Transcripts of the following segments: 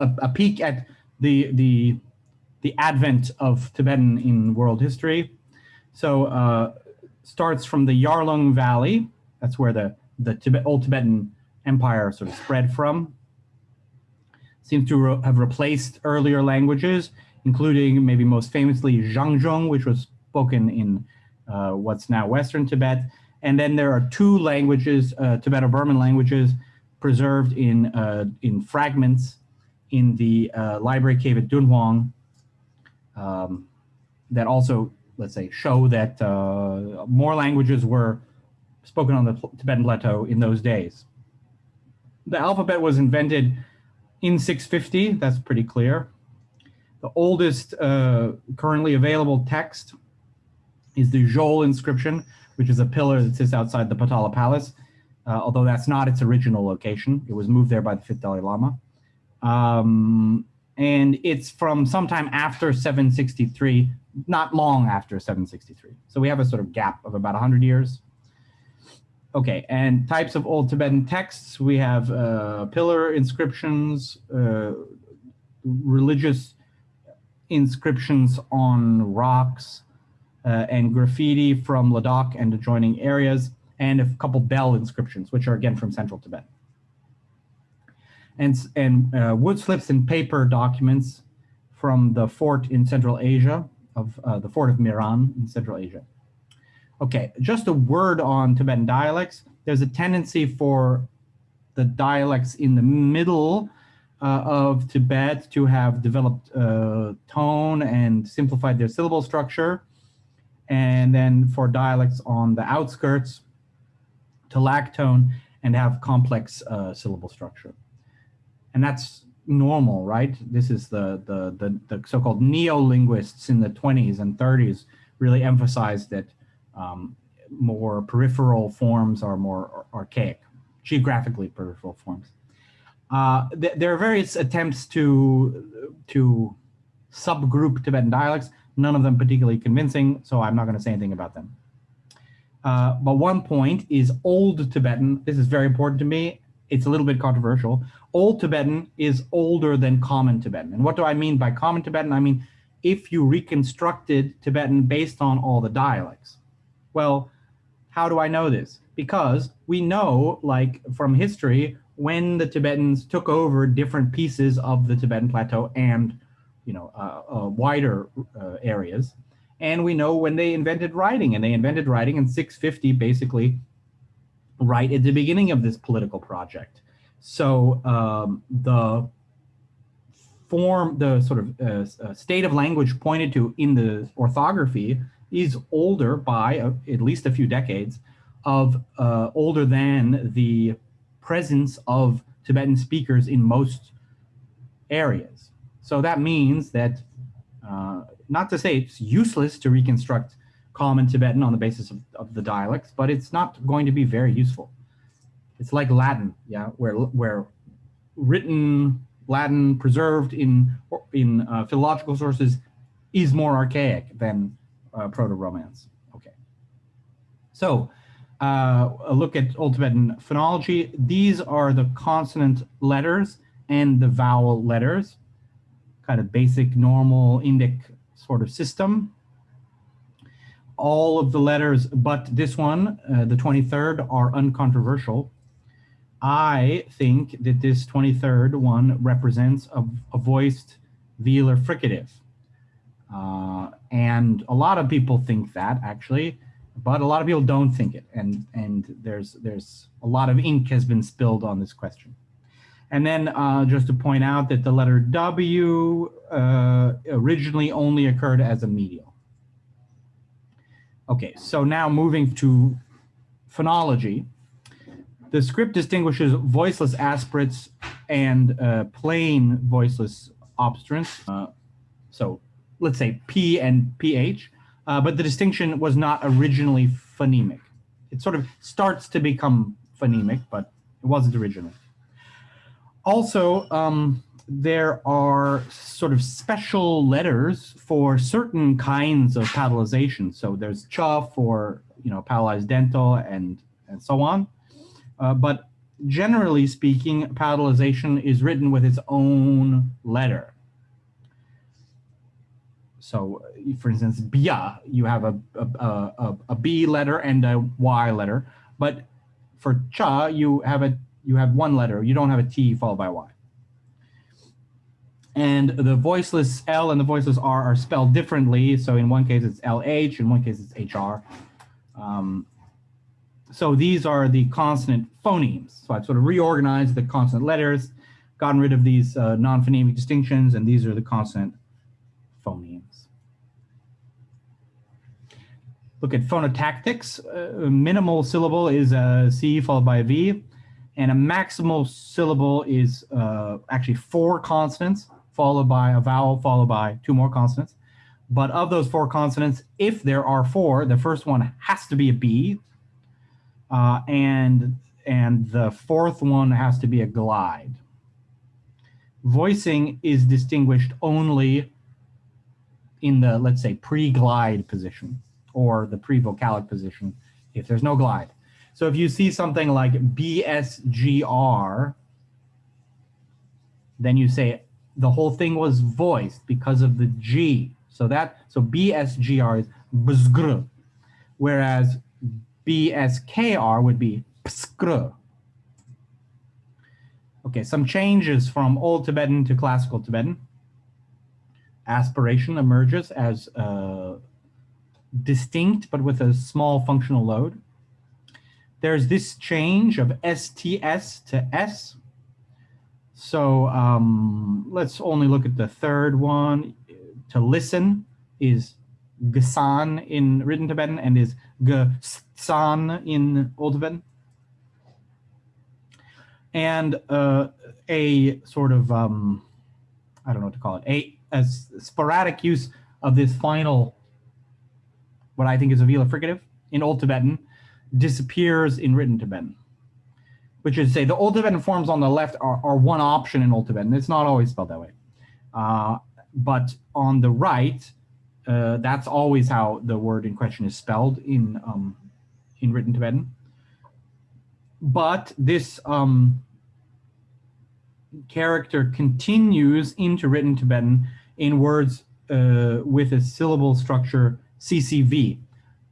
a, a peek at the the the advent of Tibetan in world history. So uh, starts from the Yarlung Valley. That's where the the Tibet, old Tibetan Empire sort of spread from. Seems to re have replaced earlier languages, including maybe most famously Zhangzhung, which was spoken in uh, what's now Western Tibet. And then there are two languages, uh, Tibeto-Burman languages, preserved in, uh, in fragments in the uh, library cave at Dunhuang um, that also, let's say, show that uh, more languages were spoken on the Tibetan plateau in those days. The alphabet was invented in 650, that's pretty clear. The oldest uh, currently available text is the Zhol inscription, which is a pillar that sits outside the Potala Palace, uh, although that's not its original location. It was moved there by the fifth Dalai Lama. Um, and it's from sometime after 763, not long after 763. So we have a sort of gap of about 100 years. Okay, and types of Old Tibetan texts, we have uh, pillar inscriptions, uh, religious inscriptions on rocks, uh, and graffiti from Ladakh and adjoining areas, and a couple bell inscriptions, which are again from central Tibet and, and uh, wood slips and paper documents from the fort in Central Asia, of uh, the fort of Miran in Central Asia. Okay, just a word on Tibetan dialects. There's a tendency for the dialects in the middle uh, of Tibet to have developed uh, tone and simplified their syllable structure. And then for dialects on the outskirts to lack tone and have complex uh, syllable structure and that's normal, right? This is the, the, the, the so-called neo-linguists in the 20s and 30s really emphasized that um, more peripheral forms are more archaic, geographically peripheral forms. Uh, th there are various attempts to, to subgroup Tibetan dialects, none of them particularly convincing, so I'm not going to say anything about them. Uh, but one point is Old Tibetan. This is very important to me. It's a little bit controversial. Old Tibetan is older than Common Tibetan. And what do I mean by Common Tibetan? I mean, if you reconstructed Tibetan based on all the dialects. Well, how do I know this? Because we know, like from history, when the Tibetans took over different pieces of the Tibetan plateau and, you know, uh, uh, wider uh, areas, and we know when they invented writing, and they invented writing in 650, basically, right at the beginning of this political project. So um, the form, the sort of uh, uh, state of language pointed to in the orthography is older by uh, at least a few decades of uh, older than the presence of Tibetan speakers in most areas. So that means that, not to say it's useless to reconstruct common Tibetan on the basis of, of the dialects, but it's not going to be very useful. It's like Latin, yeah, where where written Latin preserved in in uh, philological sources is more archaic than uh, Proto-Romance. Okay, so uh, a look at Old Tibetan phonology. These are the consonant letters and the vowel letters, kind of basic normal Indic sort of system. All of the letters but this one, uh, the 23rd, are uncontroversial. I think that this 23rd one represents a, a voiced velar fricative. Uh, and a lot of people think that actually, but a lot of people don't think it. And, and there's, there's a lot of ink has been spilled on this question. And then uh, just to point out that the letter W uh, originally only occurred as a medial. Okay, so now moving to phonology. The script distinguishes voiceless aspirates and uh, plain voiceless obstruents. Uh, so let's say P and PH, uh, but the distinction was not originally phonemic. It sort of starts to become phonemic, but it wasn't originally. Also, um, there are sort of special letters for certain kinds of palatalization. So there's cha for, you know, palatalized dental and, and so on. Uh, but generally speaking, palatalization is written with its own letter. So, for instance, bia, you have a, a, a, a B letter and a Y letter, but for cha, you have a you have one letter. You don't have a T followed by Y. And the voiceless L and the voiceless R are spelled differently. So in one case it's LH, in one case it's HR. Um, so these are the consonant phonemes. So I've sort of reorganized the consonant letters, gotten rid of these uh, non-phonemic distinctions, and these are the consonant phonemes. Look at phonotactics. Uh, minimal syllable is a C followed by a V, and a maximal syllable is uh, actually four consonants followed by a vowel, followed by two more consonants. But of those four consonants, if there are four, the first one has to be a B, uh, and, and the fourth one has to be a glide. Voicing is distinguished only in the, let's say, pre-glide position or the pre-vocalic position if there's no glide. So if you see something like BSGR, then you say the whole thing was voiced because of the G. So that so BSGR is bzgr, whereas BSKR would be pskr. Okay, some changes from Old Tibetan to Classical Tibetan. Aspiration emerges as uh, distinct, but with a small functional load. There's this change of STS to S, so um, let's only look at the third one. To listen is gasan in written Tibetan and is gasan in Old Tibetan. And uh, a sort of, um, I don't know what to call it, a, a sporadic use of this final, what I think is a velar fricative in Old Tibetan, disappears in written Tibetan which is to say the Old Tibetan forms on the left are, are one option in Old Tibetan. It's not always spelled that way. Uh, but on the right, uh, that's always how the word in question is spelled in, um, in written Tibetan. But this um, character continues into written Tibetan in words uh, with a syllable structure CCV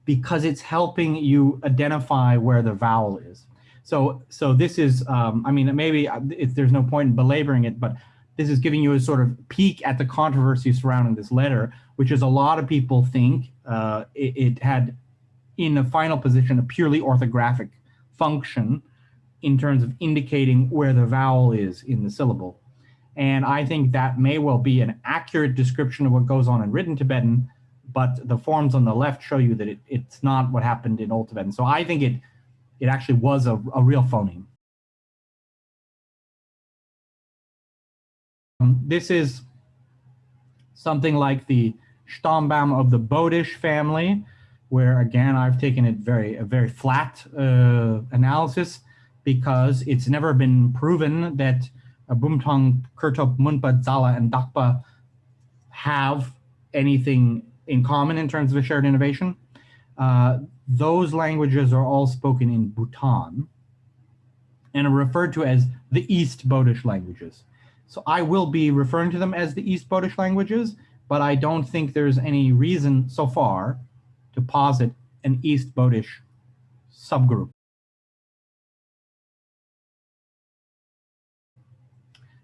because it's helping you identify where the vowel is. So, so this is, um, I mean, maybe uh, there's no point in belaboring it, but this is giving you a sort of peek at the controversy surrounding this letter, which is a lot of people think uh, it, it, had, in the final position, a purely orthographic function in terms of indicating where the vowel is in the syllable. And I think that may well be an accurate description of what goes on in written Tibetan, but the forms on the left show you that it, it's not what happened in Old Tibetan. So I think it it actually was a, a real phoneme. Um, this is something like the Stammbaum of the Bodish family, where again, I've taken it very, a very flat uh, analysis because it's never been proven that Bumthang, Kurtop, Munpa, Zala, and Dakpa have anything in common in terms of a shared innovation. Uh, those languages are all spoken in Bhutan and are referred to as the East Bodish languages. So I will be referring to them as the East Bodish languages, but I don't think there's any reason so far to posit an East Bodish subgroup.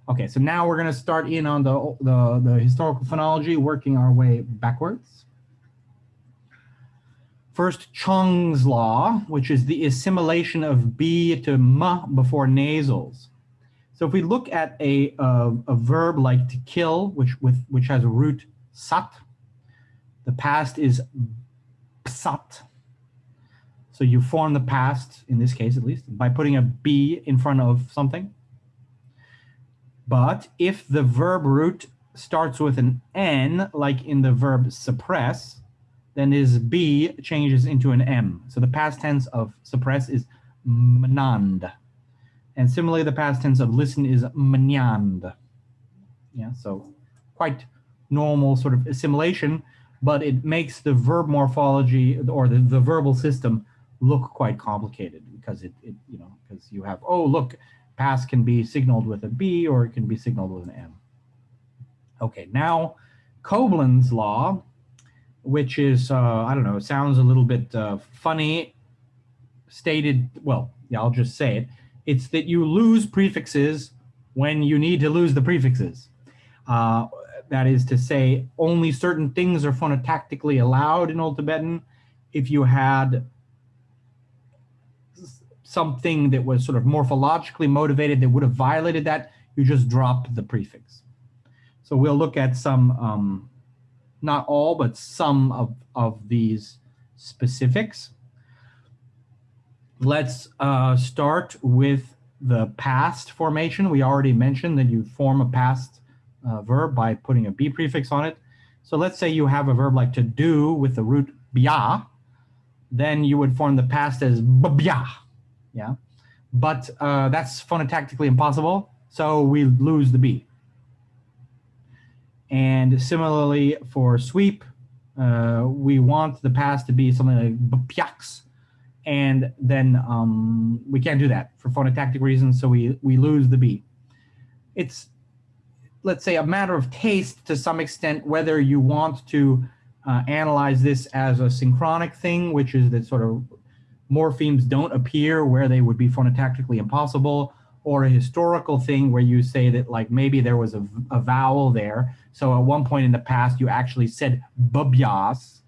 Okay, so now we're going to start in on the, the, the historical phonology, working our way backwards. First, Chong's law, which is the assimilation of B to M before nasals. So if we look at a, a, verb like to kill, which, with, which has a root sat, the past is psat. So you form the past, in this case at least, by putting a B in front of something. But if the verb root starts with an N, like in the verb suppress, then this B changes into an M. So the past tense of suppress is mnand. And similarly, the past tense of listen is mnyand. Yeah, so quite normal sort of assimilation, but it makes the verb morphology or the, the verbal system look quite complicated because it, it you know, because you have, oh, look, pass can be signaled with a B or it can be signaled with an M. Okay, now Coblin's law, which is, uh, I don't know, sounds a little bit uh, funny, stated, well, yeah, I'll just say it. It's that you lose prefixes when you need to lose the prefixes. Uh, that is to say, only certain things are phonotactically allowed in Old Tibetan. If you had something that was sort of morphologically motivated that would have violated that, you just drop the prefix. So we'll look at some, um, not all, but some of, of these specifics. Let's uh, start with the past formation. We already mentioned that you form a past uh, verb by putting a B prefix on it. So let's say you have a verb like to do with the root bia, then you would form the past as bia, yeah? But uh, that's phonotactically impossible, so we lose the B. And similarly for sweep, uh, we want the past to be something like bpiaks, and then um, we can't do that for phonotactic reasons, so we, we lose the B. It's let's say, a matter of taste to some extent, whether you want to uh, analyze this as a synchronic thing, which is that sort of morphemes don't appear where they would be phonotactically impossible, or a historical thing where you say that like maybe there was a, a vowel there. So at one point in the past, you actually said bubyas,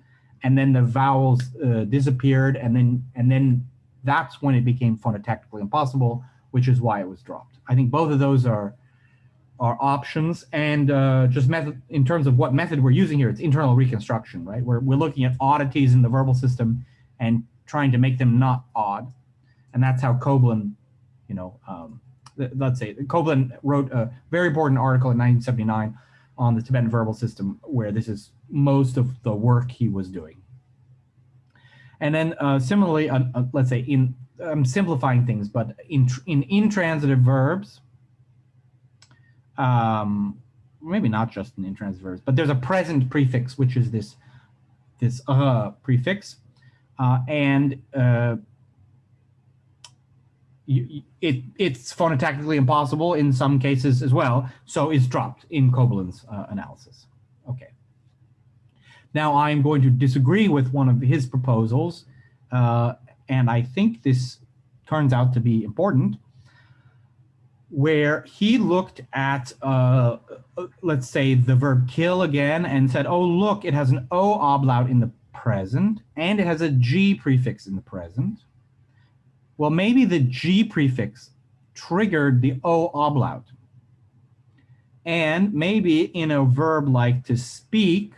and then the vowels uh, disappeared, and then and then that's when it became phonotactically impossible, which is why it was dropped. I think both of those are our options and uh, just method in terms of what method we're using here, it's internal reconstruction, right? We're, we're looking at oddities in the verbal system and trying to make them not odd. And that's how Coblin, you know, um, let's say Coblin wrote a very important article in 1979 on the Tibetan verbal system where this is most of the work he was doing. And then uh, similarly, uh, uh, let's say in, I'm simplifying things, but in, in intransitive verbs, um, maybe not just in intransitive verbs, but there's a present prefix, which is this, this uh prefix. Uh, and uh, you, it, it's phonotactically impossible in some cases as well, so it's dropped in Coblin's uh, analysis. Okay. Now I'm going to disagree with one of his proposals, uh, and I think this turns out to be important where he looked at, uh, let's say, the verb kill again and said, oh, look, it has an O ablaut in the present and it has a G prefix in the present. Well, maybe the G prefix triggered the O ablaut. And maybe in a verb like to speak,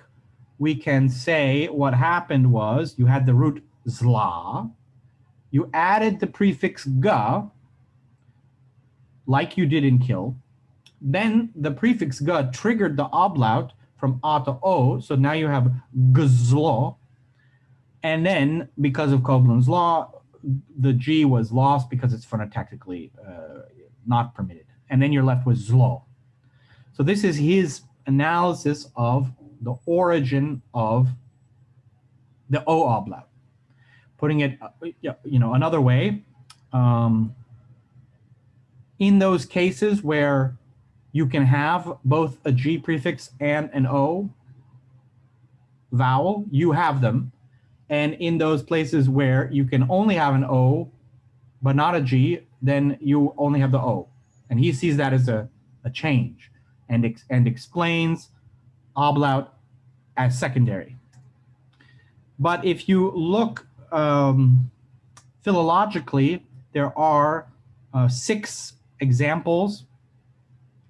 we can say what happened was you had the root zla, you added the prefix ga, like you did in kill. Then the prefix ga triggered the ablaut from a to o, so now you have gzlo. And then because of Coblin's law, the G was lost because it's phonotactically uh, not permitted. And then you're left with zlo. So this is his analysis of the origin of the O ablaut. Putting it, uh, you know, another way, um, in those cases where you can have both a G prefix and an O vowel, you have them. And in those places where you can only have an O, but not a G, then you only have the O. And he sees that as a, a change and, ex and explains ablaut as secondary. But if you look um, philologically, there are uh, six examples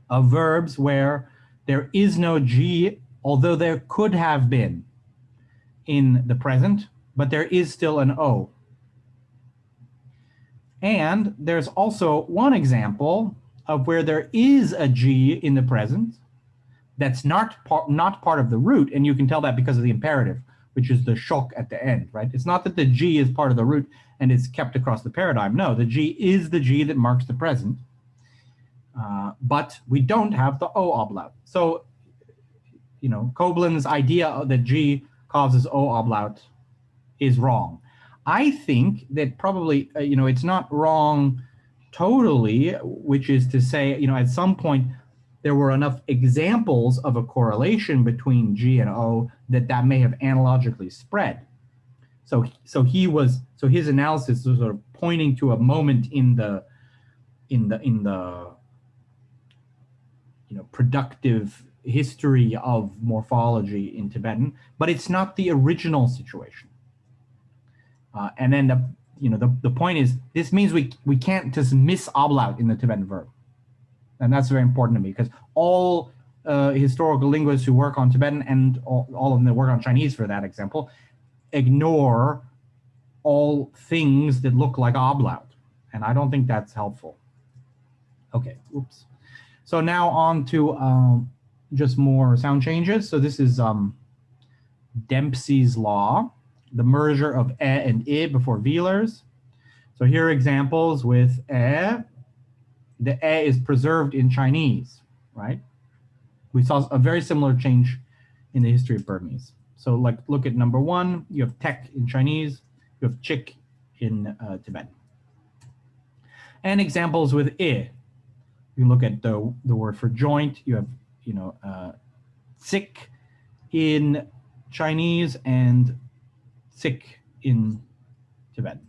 of verbs where there is no G, although there could have been in the present, but there is still an O. And there's also one example of where there is a G in the present that's not, part not part of the root, and you can tell that because of the imperative, which is the shock at the end, right? It's not that the G is part of the root and it's kept across the paradigm. No, the G is the G that marks the present. Uh, but we don't have the O oblaut. So, you know, Coblin's idea that G causes O ablaut is wrong. I think that probably, uh, you know, it's not wrong totally, which is to say, you know, at some point there were enough examples of a correlation between G and O that that may have analogically spread. So, so he was, so his analysis was sort of pointing to a moment in the, in the, in the, you know, productive history of morphology in Tibetan, but it's not the original situation. Uh, and then the, you know, the, the point is, this means we, we can't just miss ablaut in the Tibetan verb. And that's very important to me because all uh, historical linguists who work on Tibetan and all, all of them that work on Chinese for that example, ignore all things that look like ablaut. And I don't think that's helpful. Okay, oops. So now on to um, just more sound changes. So this is um, Dempsey's law, the merger of e and i before velars. So here are examples with e. The e is preserved in Chinese, right? We saw a very similar change in the history of Burmese. So like look at number one, you have tek in Chinese, you have chick in uh, Tibetan. And examples with i. You look at the, the word for joint, you have you know, uh, sick in Chinese and sick in Tibetan.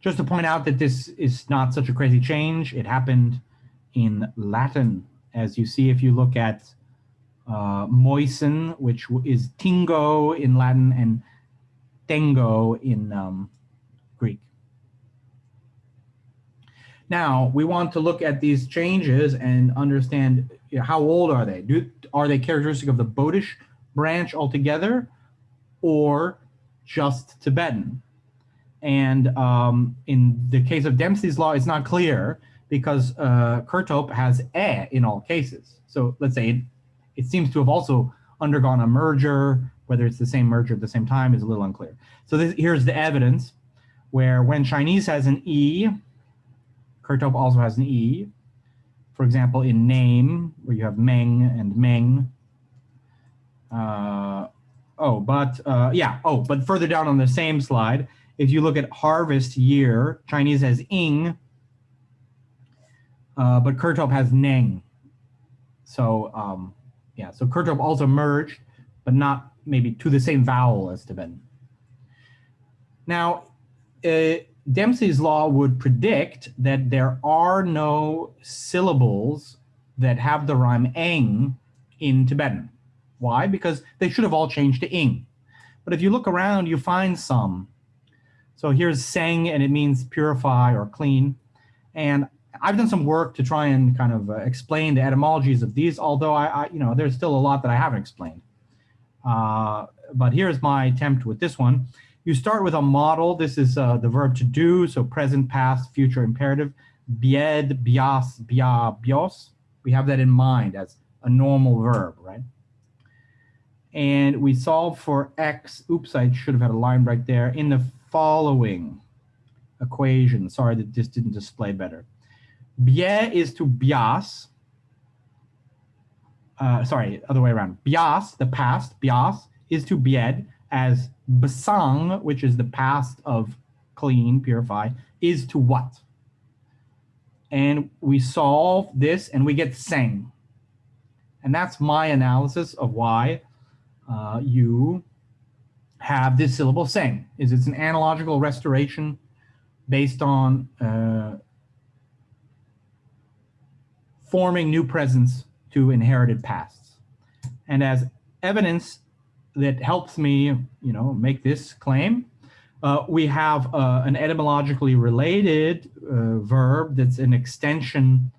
Just to point out that this is not such a crazy change. It happened in Latin, as you see if you look at uh, moisten, which is tingo in Latin and tengo in um, Greek. Now, we want to look at these changes and understand you know, how old are they? Do Are they characteristic of the Bodish branch altogether or just Tibetan? And um, in the case of Dempsey's law, it's not clear because uh, Kurtop has e in all cases. So let's say it, it seems to have also undergone a merger, whether it's the same merger at the same time is a little unclear. So this, here's the evidence where when Chinese has an E, Kurtop also has an E. For example, in name, where you have Meng and Meng. Uh, oh, but uh, yeah, oh, but further down on the same slide, if you look at harvest year, Chinese has ing, uh, but Kurtop has neng. So um, yeah, so Kurtop also merged, but not maybe to the same vowel as Tibetan. Now, uh, Dempsey's law would predict that there are no syllables that have the rhyme eng in Tibetan. Why? Because they should have all changed to ing. But if you look around, you find some. So here's seng, and it means purify or clean. And I've done some work to try and kind of uh, explain the etymologies of these, although I, I, you know, there's still a lot that I haven't explained. Uh, but here's my attempt with this one. You start with a model. This is uh, the verb to do, so present, past, future imperative. Bied, bias, bia, bios. We have that in mind as a normal verb, right? And we solve for x. Oops, I should have had a line right there. In the following equation. Sorry that this didn't display better. Bie is to bias. Uh, sorry, other way around. Bias, the past, bias, is to bied as basang, which is the past of clean, purify, is to what? And we solve this and we get sang. And that's my analysis of why uh, you have this syllable sang. Is it's an analogical restoration based on uh, forming new presents to inherited pasts. And as evidence that helps me, you know, make this claim. Uh, we have uh, an etymologically related uh, verb that's an extension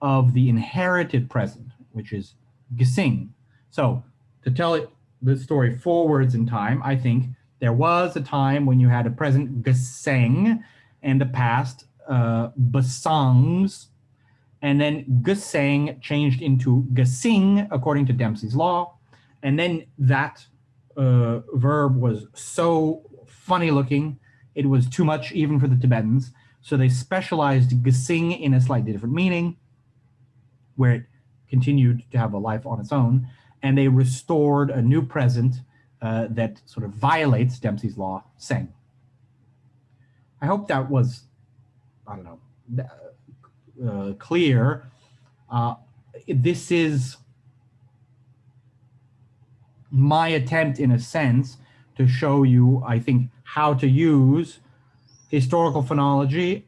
of the inherited present, which is gesing. So to tell it the story forwards in time, I think there was a time when you had a present geseng and the past uh, basangs, and then geseng changed into gesing according to Dempsey's law, and then that uh, verb was so funny looking, it was too much even for the Tibetans. So they specialized gesing in a slightly different meaning, where it continued to have a life on its own, and they restored a new present uh, that sort of violates Dempsey's law, Seng. I hope that was, I don't know, uh, clear. Uh, this is my attempt in a sense to show you, I think, how to use historical phonology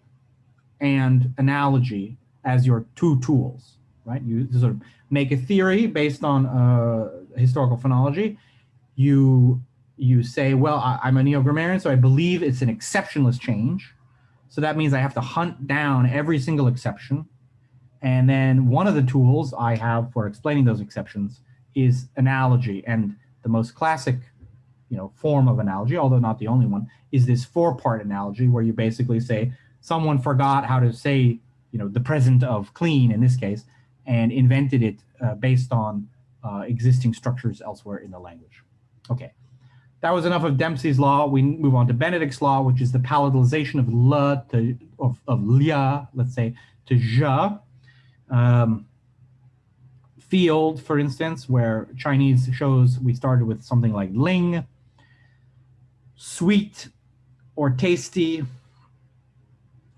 and analogy as your two tools, right? You sort of make a theory based on uh, historical phonology. You you say, well, I, am a neo-grammarian, so I believe it's an exceptionless change. So that means I have to hunt down every single exception. And then one of the tools I have for explaining those exceptions is analogy. And the most classic you know, form of analogy, although not the only one, is this four-part analogy where you basically say someone forgot how to say, you know, the present of clean in this case, and invented it uh, based on uh, existing structures elsewhere in the language. Okay, that was enough of Dempsey's law. We move on to Benedict's law, which is the palatalization of le to of, of lia, let's say, to ja. Um, field, for instance, where Chinese shows we started with something like ling, sweet or tasty,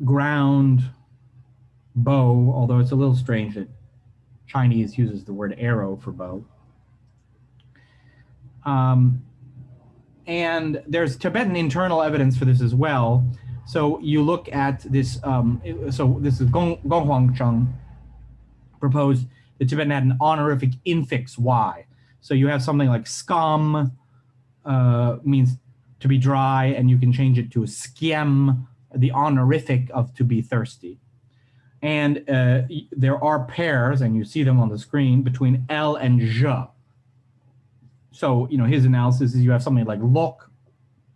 ground, bow, although it's a little strange that Chinese uses the word arrow for bow. Um, and there's Tibetan internal evidence for this as well. So you look at this, um, so this is Gong, Gong Hwang-cherng proposed the Tibetan had an honorific infix y. So you have something like scum uh, means to be dry, and you can change it to skiem, the honorific of to be thirsty. And uh, there are pairs, and you see them on the screen, between L and J. So, you know, his analysis is you have something like lock.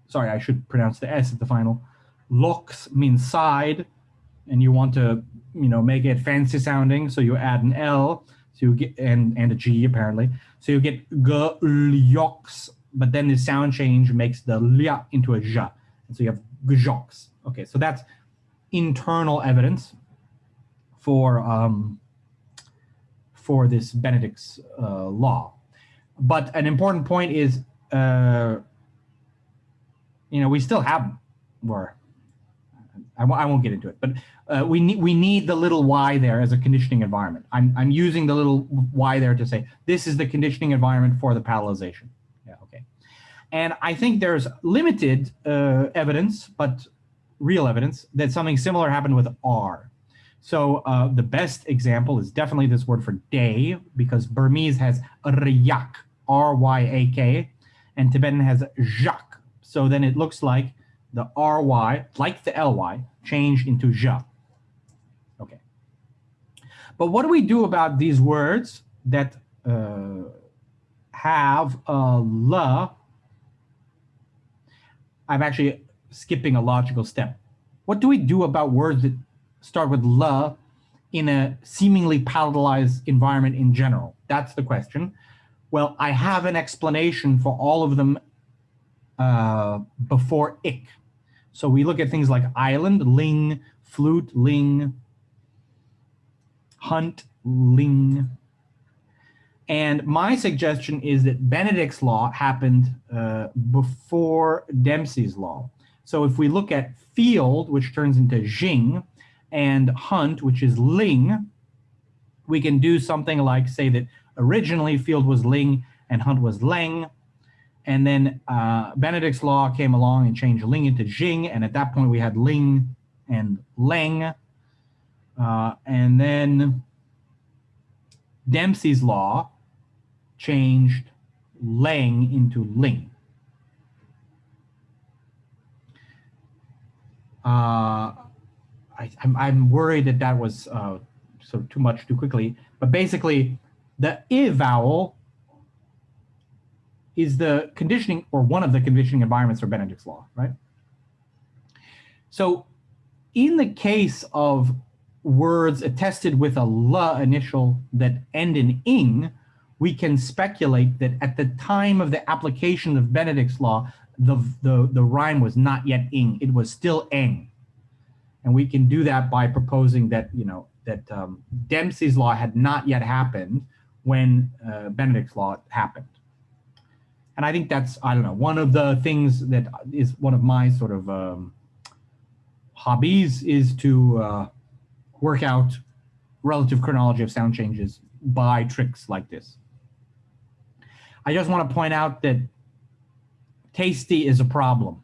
Sorry, I should pronounce the S at the final. Locks means side, and you want to, you know, make it fancy sounding. So you add an L, so you get and and a G apparently. So you get g yoks, but then the sound change makes the lia into a ja, and so you have gjoks. Okay, so that's internal evidence for um, for this Benedict's uh, law. But an important point is, uh, you know, we still have, or I, won't get into it, but uh, we need we need the little y there as a conditioning environment. I'm I'm using the little y there to say this is the conditioning environment for the palatalization. Yeah, okay. And I think there's limited uh, evidence, but real evidence that something similar happened with R. So uh, the best example is definitely this word for day, because Burmese has ryak, R-Y-A-K, and Tibetan has jak. So then it looks like the ry, like the ly, changed into ja. Okay. But what do we do about these words that uh, have a la? I'm actually skipping a logical step. What do we do about words that start with la in a seemingly palatalized environment in general? That's the question. Well, I have an explanation for all of them uh, before ik. So we look at things like island, ling, flute, ling, hunt, ling. And my suggestion is that Benedict's law happened uh, before Dempsey's law. So if we look at field, which turns into jing, and hunt, which is ling, we can do something like say that originally field was ling and hunt was leng. And then uh, Benedict's law came along and changed ling into jing. And at that point we had ling and leng. Uh, and then Dempsey's law changed leng into ling. Uh, I, am I'm, worried that that was uh, sort of too much too quickly. But basically, the i vowel is the conditioning or one of the conditioning environments for Benedict's law, right? So in the case of words attested with a la initial that end in ing, we can speculate that at the time of the application of Benedict's law, the, the, the rhyme was not yet ing, it was still eng. And we can do that by proposing that, you know, that um, Dempsey's law had not yet happened when uh, Benedict's law happened. And I think that's, I don't know, one of the things that is one of my sort of um, hobbies is to uh, work out relative chronology of sound changes by tricks like this. I just want to point out that tasty is a problem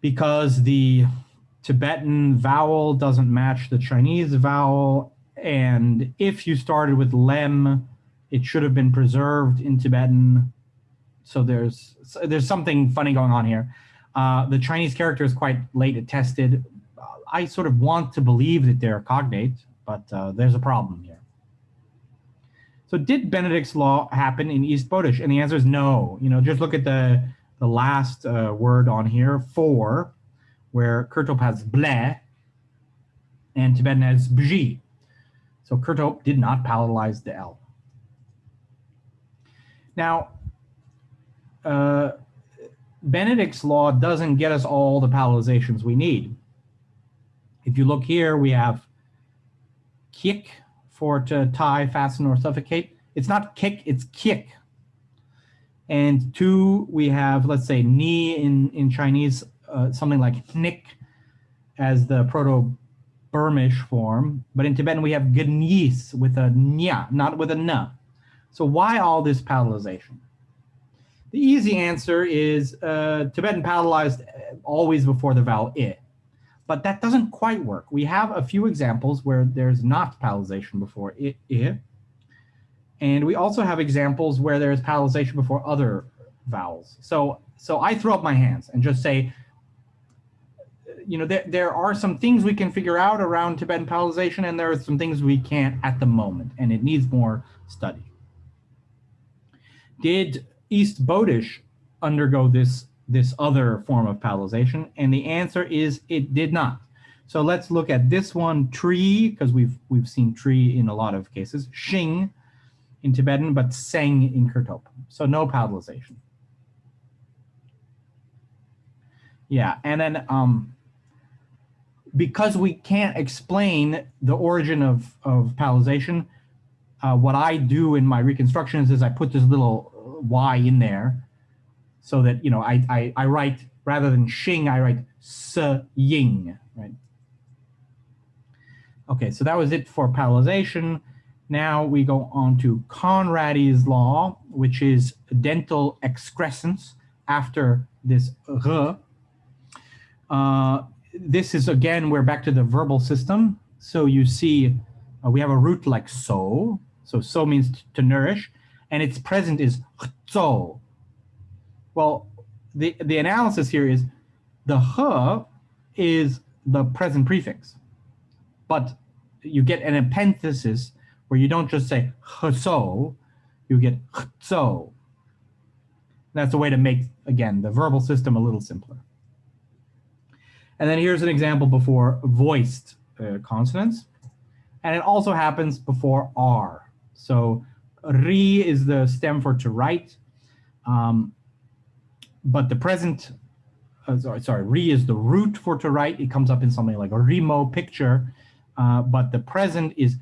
because the Tibetan vowel doesn't match the Chinese vowel. And if you started with lem, it should have been preserved in Tibetan. So there's there's something funny going on here. Uh, the Chinese character is quite late attested. I sort of want to believe that they're cognate, but uh, there's a problem here. So did Benedict's law happen in East Bodish? And the answer is no. You know, just look at the, the last uh, word on here, for, where Kurtop has ble, and Tibetan has bji. So Kurtop did not palatalize the L. Now, uh, Benedict's law doesn't get us all the palatalizations we need. If you look here, we have kick for to tie, fasten, or suffocate. It's not kick, it's kick. And two, we have, let's say, knee in, in Chinese, uh, something like nick as the Proto-Burmish form. But in Tibetan, we have gnis with a nya, not with a na. So why all this palatalization? The easy answer is uh, Tibetan palatalized always before the vowel i but that doesn't quite work. We have a few examples where there's not palatalization before i, i, and we also have examples where there's palatalization before other vowels. So, so I throw up my hands and just say, you know, there, there are some things we can figure out around Tibetan palatalization, and there are some things we can't at the moment, and it needs more study. Did East Bodish undergo this this other form of palatalization? And the answer is it did not. So let's look at this one, tree, because we've we've seen tree in a lot of cases, shing in Tibetan, but seng in Kurtop. So no palatalization. Yeah, and then um, because we can't explain the origin of, of palatalization, uh, what I do in my reconstructions is I put this little Y in there so that, you know, I, I, I write, rather than Xing, I write Se Ying, right? Okay, so that was it for palatalization. Now we go on to Conrady's law, which is dental excrescence after this r. Uh, this is, again, we're back to the verbal system. So you see uh, we have a root like so. So so means to nourish. And its present is zo, well, the, the analysis here is the h is the present prefix, but you get an epenthesis where you don't just say so, you get so. That's a way to make, again, the verbal system a little simpler. And then here's an example before voiced uh, consonants. And it also happens before R. So ri is the stem for to write. Um, but the present, uh, sorry, sorry, re is the root for to write. It comes up in something like a remo picture, uh, but the present is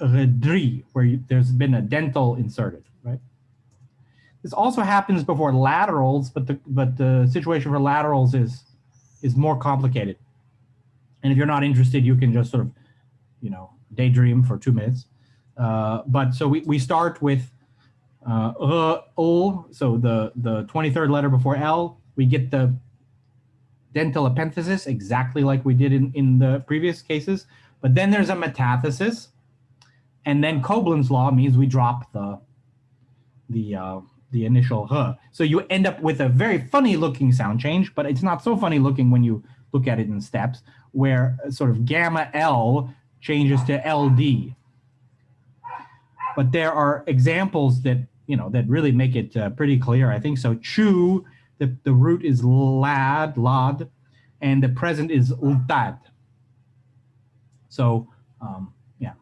redri, where you, there's been a dental inserted, right? This also happens before laterals, but the but the situation for laterals is is more complicated. And if you're not interested, you can just sort of, you know, daydream for two minutes. Uh, but so we, we start with uh, o, so the, the 23rd letter before L, we get the dental epenthesis exactly like we did in, in the previous cases. But then there's a metathesis. And then Coblin's law means we drop the, the, uh, the initial h. So you end up with a very funny looking sound change, but it's not so funny looking when you look at it in steps, where sort of gamma L changes to LD. But there are examples that you know, that really make it uh, pretty clear. I think so. Chu, the, the root is lad, lad, and the present is ultad. So, um, yeah,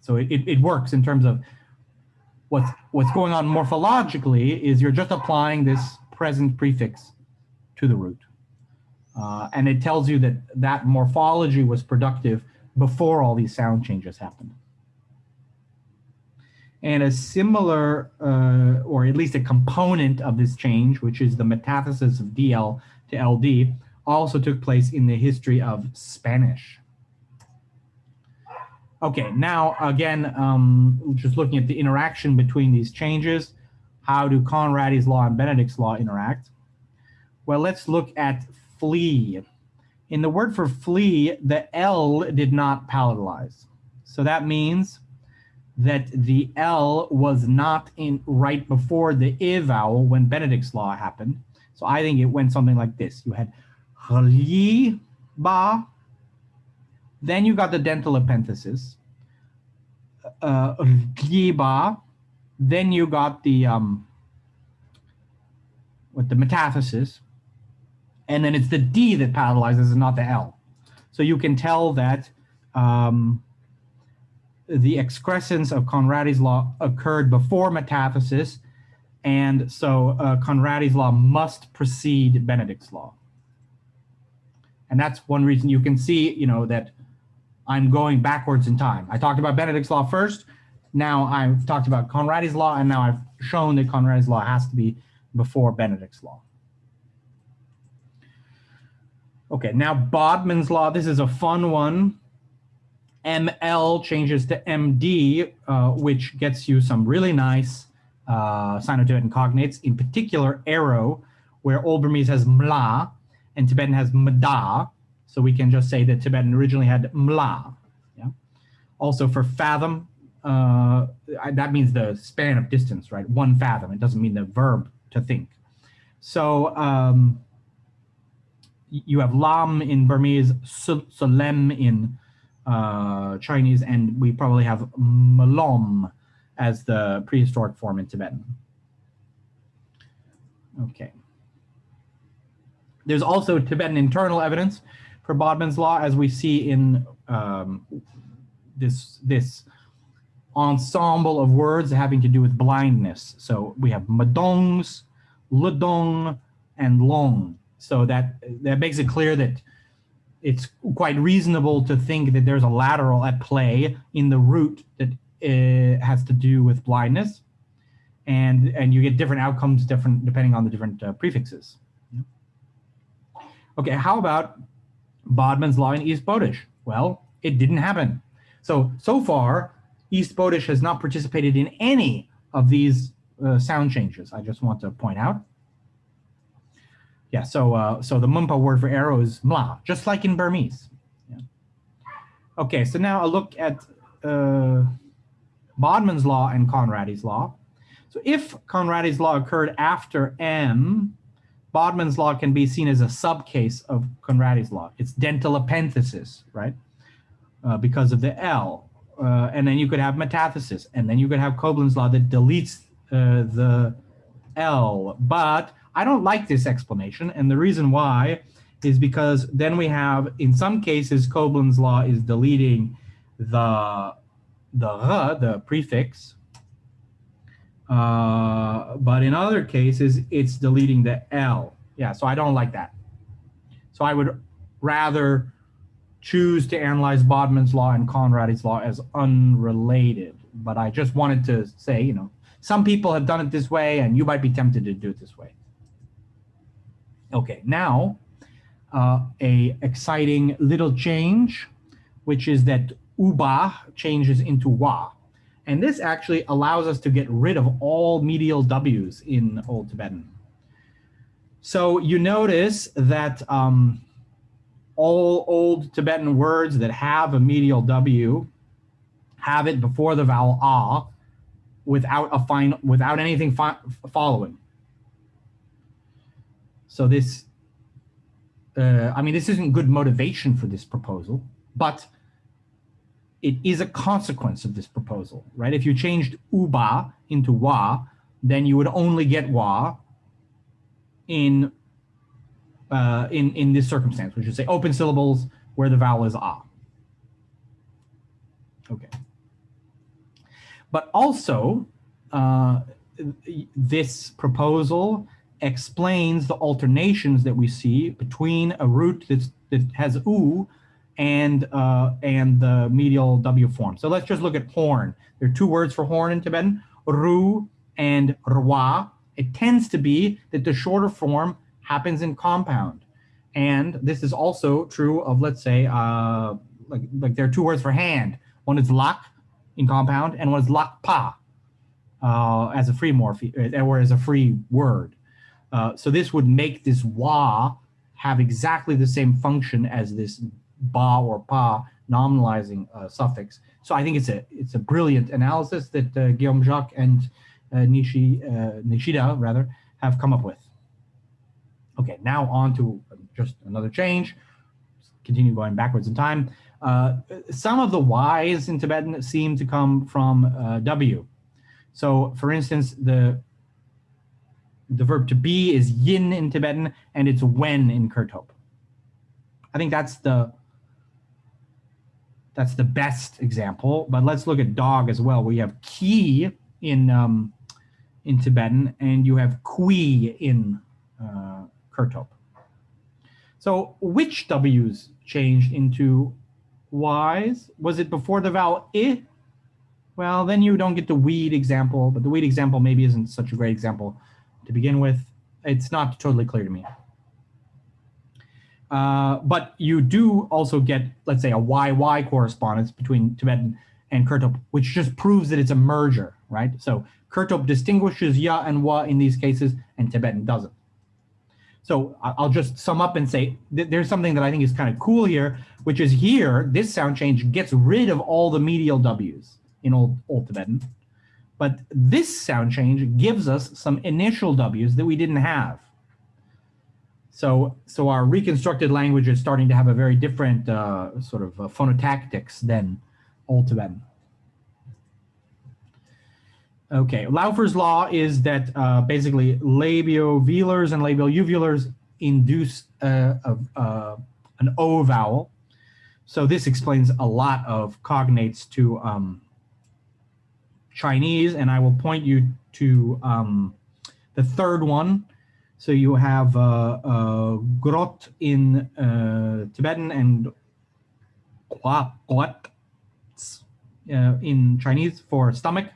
so it, it, it works in terms of what's, what's going on morphologically is you're just applying this present prefix to the root. Uh, and it tells you that that morphology was productive before all these sound changes happened. And a similar, uh, or at least a component of this change, which is the metathesis of DL to LD, also took place in the history of Spanish. Okay, now again, um, just looking at the interaction between these changes, how do Conrady's law and Benedict's law interact? Well, let's look at flee. In the word for flee, the L did not palatalize. So that means that the L was not in right before the I vowel when Benedict's law happened. So I think it went something like this. You had ba, then you got the dental epenthesis, uh, then you got the um, with the metathesis, and then it's the D that palatalizes and not the L. So you can tell that um, the excrescence of Conrady's law occurred before metathesis, and so uh, Conrady's law must precede Benedict's law. And that's one reason you can see, you know, that I'm going backwards in time. I talked about Benedict's law first. Now I've talked about Conrady's law, and now I've shown that Conrady's law has to be before Benedict's law. Okay, now Bodman's law. This is a fun one. ML changes to MD, uh, which gets you some really nice uh, Sino-Tibetan cognates, in particular arrow, where Old Burmese has mla and Tibetan has mda. So we can just say that Tibetan originally had mla. Yeah. Also for fathom, uh, that means the span of distance, right? One fathom. It doesn't mean the verb to think. So um, you have lam in Burmese, solem in uh, Chinese, and we probably have malom as the prehistoric form in Tibetan. Okay. There's also Tibetan internal evidence for Bodman's law, as we see in um, this, this ensemble of words having to do with blindness. So we have madongs, ludong, and long. So that, that makes it clear that it's quite reasonable to think that there's a lateral at play in the root that uh, has to do with blindness. And, and you get different outcomes different depending on the different uh, prefixes. Okay, how about Bodman's law in East Bodish? Well, it didn't happen. So, so far, East Bodish has not participated in any of these uh, sound changes. I just want to point out. Yeah, so uh, so the Mumpa word for arrow is mla, just like in Burmese. Yeah. Okay, so now a look at uh, Bodman's law and Conrady's law. So if Conrady's law occurred after M, Bodman's law can be seen as a subcase of Conrady's law. It's dental epenthesis, right? Uh, because of the L. Uh, and then you could have metathesis, and then you could have Coblin's law that deletes uh, the L. But I don't like this explanation, and the reason why is because then we have, in some cases, Coblin's law is deleting the the the prefix, uh, but in other cases, it's deleting the L. Yeah, so I don't like that. So I would rather choose to analyze Bodman's law and Conrady's law as unrelated. But I just wanted to say, you know, some people have done it this way and you might be tempted to do it this way. Okay, now uh, a exciting little change, which is that uba changes into wa. And this actually allows us to get rid of all medial W's in Old Tibetan. So you notice that um, all Old Tibetan words that have a medial W have it before the vowel ah without a final, without anything following. So this, uh, I mean, this isn't good motivation for this proposal, but it is a consequence of this proposal, right? If you changed uba into wa, then you would only get wa in uh, in in this circumstance, which is say open syllables where the vowel is ah. Okay. But also, uh, this proposal explains the alternations that we see between a root that's, that has u and uh, and the medial W form. So let's just look at horn. There are two words for horn in Tibetan, ru and rwa. It tends to be that the shorter form happens in compound. And this is also true of, let's say, uh, like, like there are two words for hand. One is lak in compound and one is lakpa uh, as a free morphe, uh, or as a free word. Uh, so this would make this wa have exactly the same function as this ba or pa nominalizing uh, suffix. So I think it's a it's a brilliant analysis that uh, Guillaume Jacques and uh, Nishi, uh, Nishida rather have come up with. Okay, now on to just another change. Continue going backwards in time. Uh, some of the Y's in Tibetan seem to come from uh, W. So for instance, the the verb to be is yin in Tibetan and it's when in Kurtop. I think that's the that's the best example, but let's look at dog as well. We have ki in um, in Tibetan and you have kui in uh, Kurtop. So which W's changed into Y's? Was it before the vowel I? Well, then you don't get the weed example, but the weed example maybe isn't such a great example to begin with. It's not totally clear to me. Uh, but you do also get, let's say, a YY correspondence between Tibetan and Kurtop, which just proves that it's a merger, right? So Kurtop distinguishes ya and wa in these cases, and Tibetan doesn't. So I'll just sum up and say th there's something that I think is kind of cool here, which is here, this sound change gets rid of all the medial W's in Old, Old Tibetan. But this sound change gives us some initial W's that we didn't have. So, so our reconstructed language is starting to have a very different uh, sort of uh, phonotactics than Old Tibetan. Okay, Laufer's law is that uh, basically labiovelars and labial-uvulars induce uh, a, an O vowel. So this explains a lot of cognates to um, Chinese, and I will point you to um, the third one. So you have uh, uh, grot in uh, Tibetan and quat uh, in Chinese for stomach.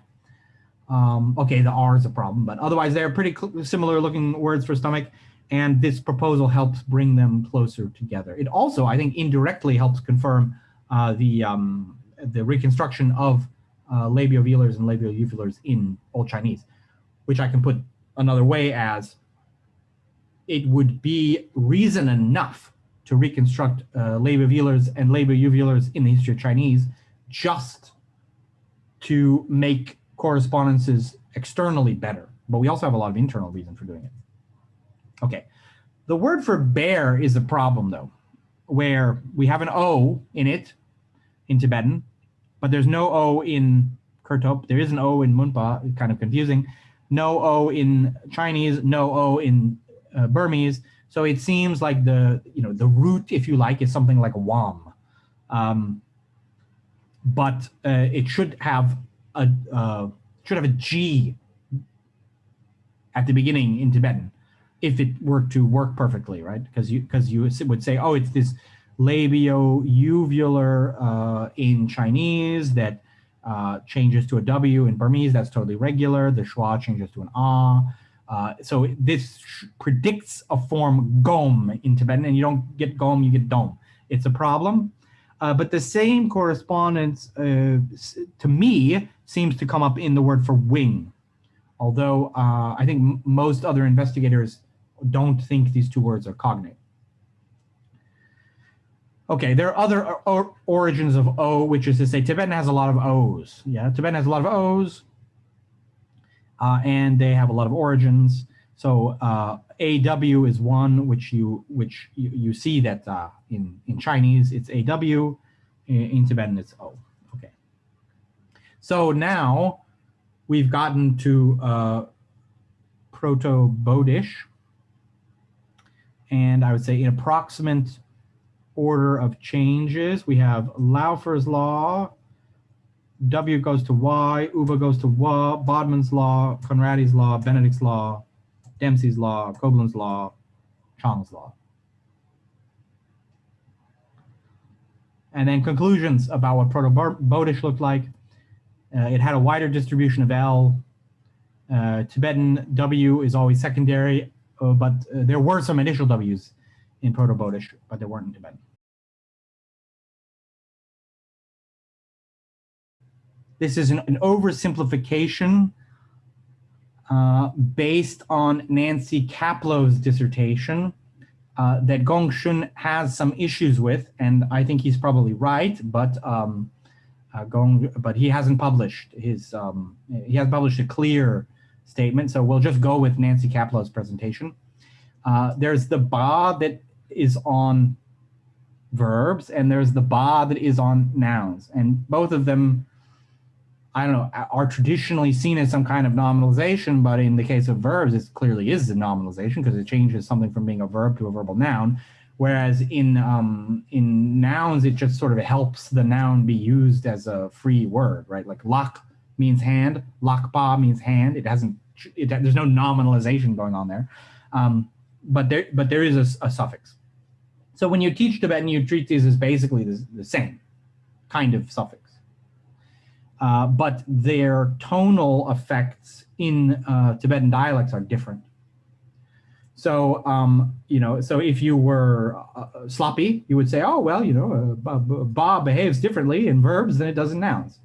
Um, okay, the R is a problem, but otherwise they're pretty similar looking words for stomach. And this proposal helps bring them closer together. It also, I think, indirectly helps confirm uh, the um, the reconstruction of uh, labiovelars and labiouvulars in Old Chinese, which I can put another way as it would be reason enough to reconstruct uh, labiovelars and labiouvulars in the history of Chinese just to make correspondences externally better, but we also have a lot of internal reason for doing it. Okay, the word for bear is a problem though, where we have an O in it in Tibetan, but there's no O in Kurtop. There is an O in Munpa, kind of confusing. No O in Chinese, no O in uh, Burmese. So it seems like the, you know, the root, if you like, is something like wam. Um, but uh, it should have a uh, should have a G at the beginning in Tibetan if it were to work perfectly, right? Because you because you would say, oh, it's this labio-uvular uh, in Chinese that uh, changes to a W in Burmese. That's totally regular. The schwa changes to an ah. Uh, so this predicts a form gom in Tibetan, and you don't get gom, you get dom. It's a problem. Uh, but the same correspondence uh, to me seems to come up in the word for wing. Although uh, I think most other investigators don't think these two words are cognate. Okay, there are other or origins of O, which is to say Tibetan has a lot of O's. Yeah, Tibetan has a lot of O's, uh, and they have a lot of origins. So uh, AW is one which you which you, you see that uh, in in Chinese it's AW, in, Tibetan it's O. Okay. So now we've gotten to uh, Proto-Bodish, and I would say in approximate order of changes, we have Laufer's law, W goes to Y, Uva goes to Wa, Bodman's law, Conrady's law, Benedict's law, Dempsey's law, Coblin's law, Chang's law. And then conclusions about what Proto-Bodish looked like. Uh, it had a wider distribution of L. Uh, Tibetan W is always secondary, uh, but uh, there were some initial Ws in Proto-Bodish, but there weren't in Tibetan. This is an, an oversimplification uh, based on Nancy Caplow's dissertation uh, that Gong Hwang-cherng has some issues with, and I think he's probably right, but um, uh, Gong, but he hasn't published his, um, he hasn't published a clear statement, so we'll just go with Nancy Caplow's presentation. Uh, there's the ba that is on verbs, and there's the ba that is on nouns, and both of them I don't know, are traditionally seen as some kind of nominalization, but in the case of verbs, it clearly is a nominalization because it changes something from being a verb to a verbal noun. Whereas in um, in nouns, it just sort of helps the noun be used as a free word, right? Like lak means hand, lakpa means hand. It hasn't, it, there's no nominalization going on there. Um, but there, but there is a, a, suffix. So when you teach Tibetan, you treat these as basically the, the same kind of suffix. Uh, but their tonal effects in uh, Tibetan dialects are different. So, um, you know, so if you were uh, sloppy, you would say, oh, well, you know, uh, ba behaves differently in verbs than it does in nouns.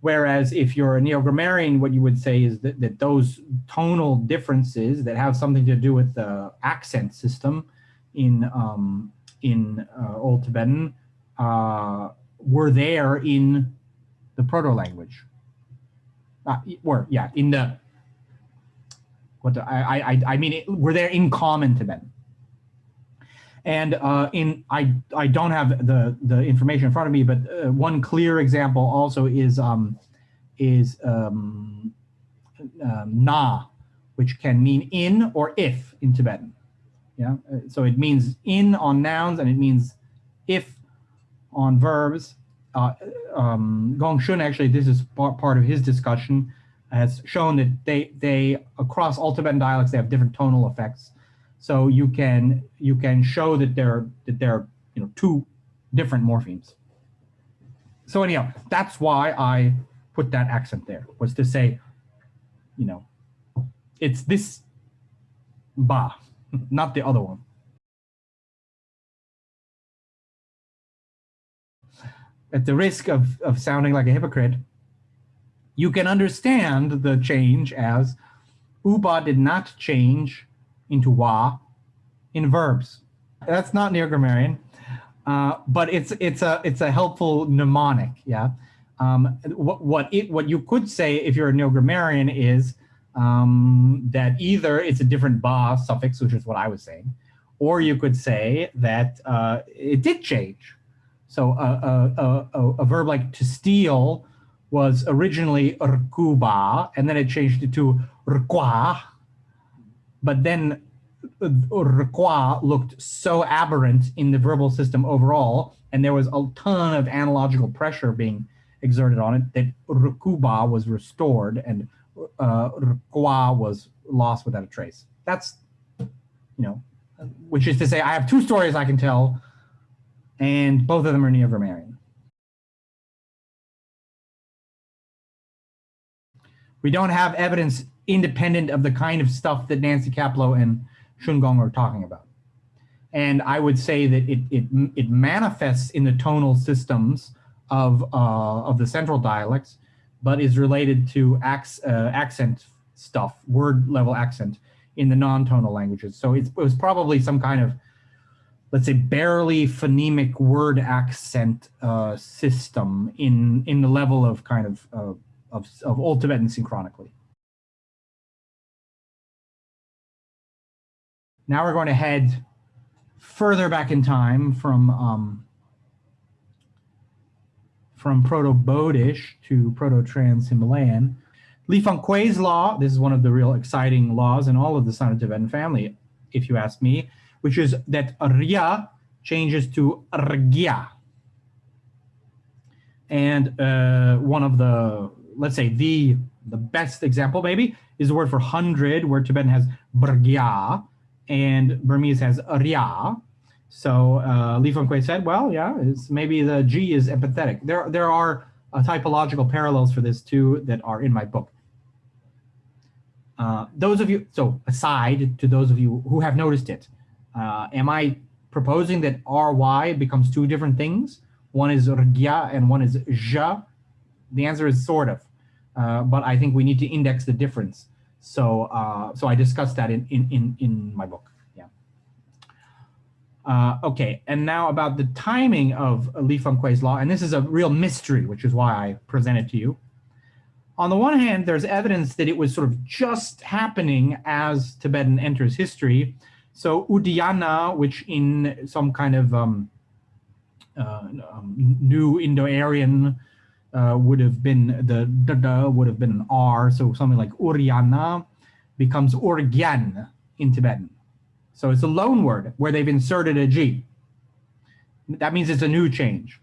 Whereas if you're a neo-grammarian, what you would say is that, that those tonal differences that have something to do with the accent system in, um, in uh, Old Tibetan were there in the proto language. Uh, or yeah, in the what the, I I I mean, it, we're there in common Tibetan. And uh, in I I don't have the the information in front of me, but uh, one clear example also is um, is um, um, na, which can mean in or if in Tibetan. Yeah, uh, so it means in on nouns and it means if on verbs uh, um, Gong Hwang-cherng actually, this is part of his discussion, has shown that they they across all Tibetan dialects they have different tonal effects. So you can you can show that they're that they're you know two different morphemes. So anyhow, that's why I put that accent there was to say, you know, it's this ba, not the other one. At the risk of, of sounding like a hypocrite, you can understand the change as uba did not change into wa in verbs. That's not neo-grammarian, uh, but it's it's a it's a helpful mnemonic. Yeah. Um, what what it what you could say if you're a neo-grammarian is um, that either it's a different ba suffix, which is what I was saying, or you could say that uh, it did change. So a, a, a, a verb like to steal was originally rkuba, and then it changed it to rkwa. But then rkwa looked so aberrant in the verbal system overall, and there was a ton of analogical pressure being exerted on it that rkuba was restored and uh, rkwa was lost without a trace. That's, you know, which is to say, I have two stories I can tell and both of them are neo-grammarian. We don't have evidence independent of the kind of stuff that Nancy Caplow and Shungong are talking about. And I would say that it, it, it manifests in the tonal systems of, uh, of the central dialects, but is related to ac uh, accent stuff, word level accent in the non-tonal languages. So it was probably some kind of let's say barely phonemic word accent uh, system in in the level of kind of uh, of, of Old Tibetan synchronically. Now we're going to head further back in time from um, from Proto-Bodish to Proto-Trans-Himalayan. Li Fang-Kuei's law, this is one of the real exciting laws in all of the Sino-Tibetan family, if you ask me, which is that ria changes to Rgya. And uh, one of the, let's say the, the best example maybe is the word for hundred where Tibetan has Brgya and Burmese has ria. So uh, Li Fang-Kuei said, well, yeah, it's maybe the G is epenthetic. There, there are uh, typological parallels for this too that are in my book. Uh, those of you, so aside to those of you who have noticed it, Uh, am I proposing that ry becomes two different things? One is rgya and one is ja. The answer is sort of, uh, but I think we need to index the difference. So, uh, so I discussed that in, in, in, in my book. Yeah. Uh, okay, and now about the timing of Li Fang-Kuei's law, and this is a real mystery, which is why I present it to you. On the one hand, there's evidence that it was sort of just happening as Tibetan enters history. So Udayana, which in some kind of um, uh, um, new Indo-Aryan uh, would have been the da would have been an R, so something like Uryana becomes Urgyan in Tibetan. So it's a loan word where they've inserted a G. That means it's a new change.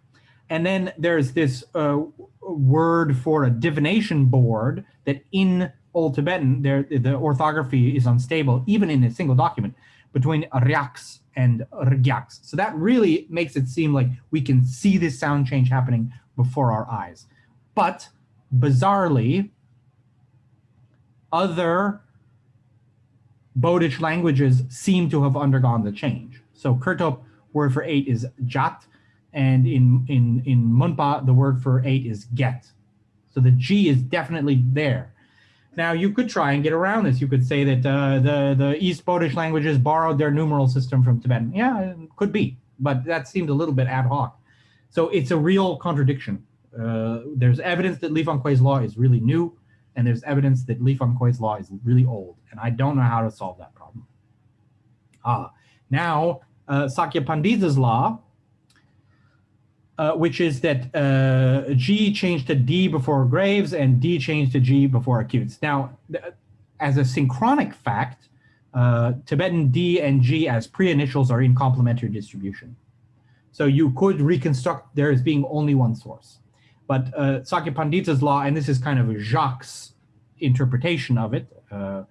And then there's this uh, word for a divination board that in Old Tibetan, there the orthography is unstable, even in a single document, between ryaks and rgyaks. So that really makes it seem like we can see this sound change happening before our eyes. But bizarrely, other Bodish languages seem to have undergone the change. So Kurtop word for eight is jat, and in, in, in Munpa, the word for eight is get. So the G is definitely there. Now you could try and get around this. You could say that uh, the, the East Bodish languages borrowed their numeral system from Tibetan. Yeah, could be, but that seemed a little bit ad hoc. So it's a real contradiction. Uh, there's evidence that Li Fang-Kuei's law is really new, and there's evidence that Li Fang-Kuei's law is really old, and I don't know how to solve that problem. Ah, now uh, Sakya Pandita's law, uh, which is that uh, G changed to D before graves and D changed to G before acutes. Now, as a synchronic fact, uh, Tibetan D and G as pre-initials are in complementary distribution. So you could reconstruct there as being only one source. But uh, Sakya Pandita's law, and this is kind of Jacques' interpretation of it, uh,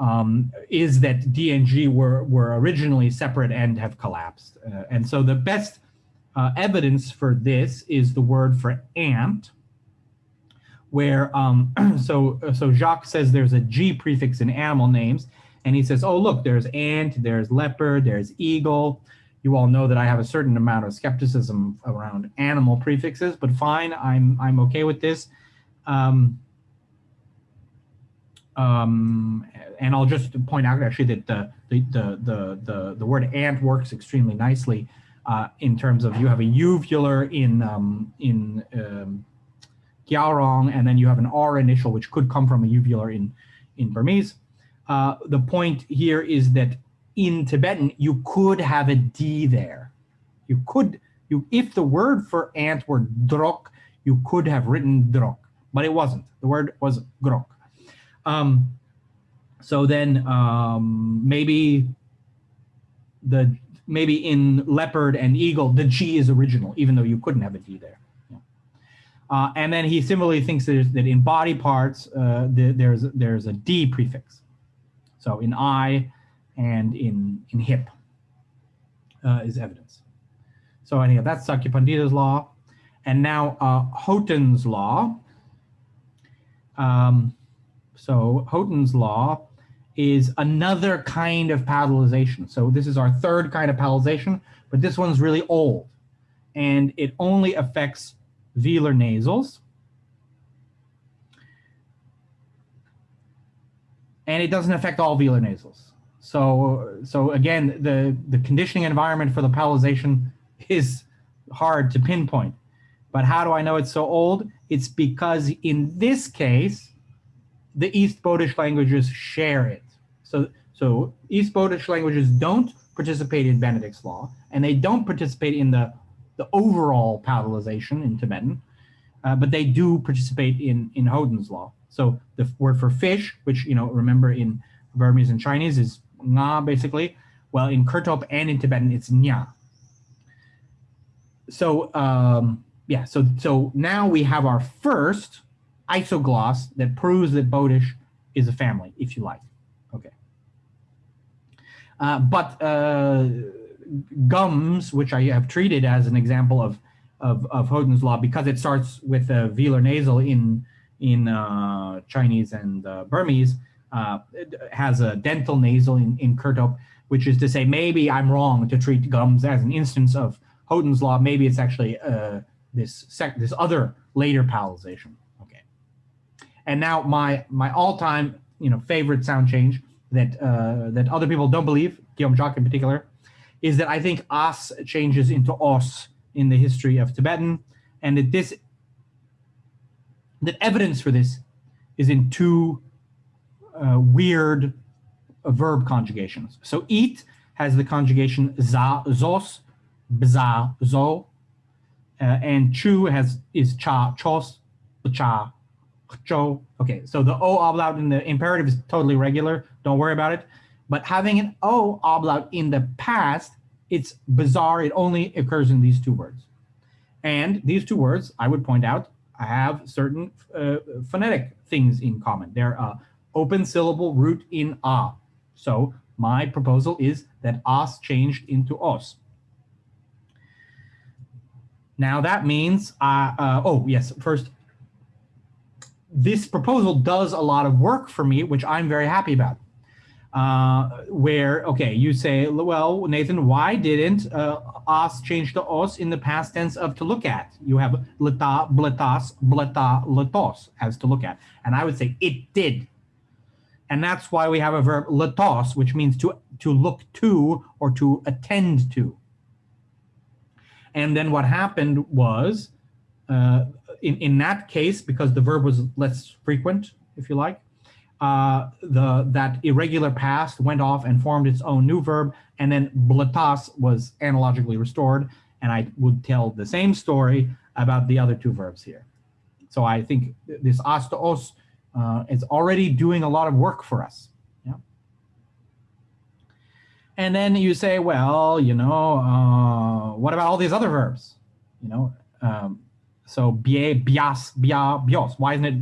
um, is that D and G were, were originally separate and have collapsed. Uh, and so the best uh, evidence for this is the word for ant, where, um, so, so Jacques says there's a G prefix in animal names, and he says, oh, look, there's ant, there's leopard, there's eagle, you all know that I have a certain amount of skepticism around animal prefixes, but fine, I'm, I'm okay with this. Um, um, and I'll just point out actually that the, the, the, the, the, word ant works extremely nicely uh, in terms of you have a uvular in, um, in um, Gyalrong, and then you have an R initial, which could come from a uvular in, in Burmese. Uh, the point here is that in Tibetan, you could have a D there. You could, you if the word for ant were drok, you could have written drok, but it wasn't. The word was grok. Um, so then um, maybe the maybe in leopard and eagle, the G is original, even though you couldn't have a D there. Uh, and then he similarly thinks that, that in body parts, uh, the, there's, there's a D prefix. So in eye, and in, in hip uh, is evidence. So anyhow, that's Sakya law. And now uh, Houghton's law. Um, so Houghton's law is another kind of palatalization. So this is our third kind of palatalization, but this one's really old. And it only affects velar nasals. And it doesn't affect all velar nasals. So, so again, the, the conditioning environment for the palatalization is hard to pinpoint. But how do I know it's so old? It's because in this case, the East Bodish languages share it. So, so East Bodish languages don't participate in Benedict's law, and they don't participate in the, the overall palatalization in Tibetan, uh, but they do participate in, in Houghton's law. So the word for fish, which, you know, remember in Burmese and Chinese is nga basically. Well, in Kurtop and in Tibetan, it's nya. So um, yeah, so so now we have our first isogloss that proves that Bodish is a family, if you like. Uh, but uh, gums, which I have treated as an example of of, of law, because it starts with a velar nasal in in uh, Chinese and uh, Burmese, uh, has a dental nasal in, in Kurtop. which is to say maybe I'm wrong to treat gums as an instance of Houghton's law. Maybe it's actually uh, this this other later palatalization. Okay. And now my my all-time you know favorite sound change that uh, that other people don't believe, Guillaume Jacques in particular, is that I think as changes into os in the history of Tibetan, and that this that evidence for this is in two uh, weird uh, verb conjugations. So eat has the conjugation za, zos, bza, zo, uh, and chu has is cha, chos, cha, cho. Okay, so the o ablaut in the imperative is totally regular. Don't worry about it. But having an o ablaut in the past, it's bizarre. It only occurs in these two words. And these two words, I would point out, have certain uh, phonetic things in common. They're uh, open syllable root in a. So my proposal is that as changed into os. Now that means, uh, uh, oh yes, first, this proposal does a lot of work for me, which I'm very happy about. Uh, where, okay, you say, well, Nathan, why didn't uh, change to os in the past tense of to look at? You have leta, bletas, bleta, letos as to look at. And I would say it did. And that's why we have a verb letos, which means to, to look to or to attend to. And then what happened was, uh, in, in that case, because the verb was less frequent, if you like, uh, the that irregular past went off and formed its own new verb, and then bletas was analogically restored, and I would tell the same story about the other two verbs here. So I think this as to os uh, is already doing a lot of work for us. Yeah. And then you say, well, you know, uh, what about all these other verbs? You know, um, so bie, bias, bia, bios. Why isn't it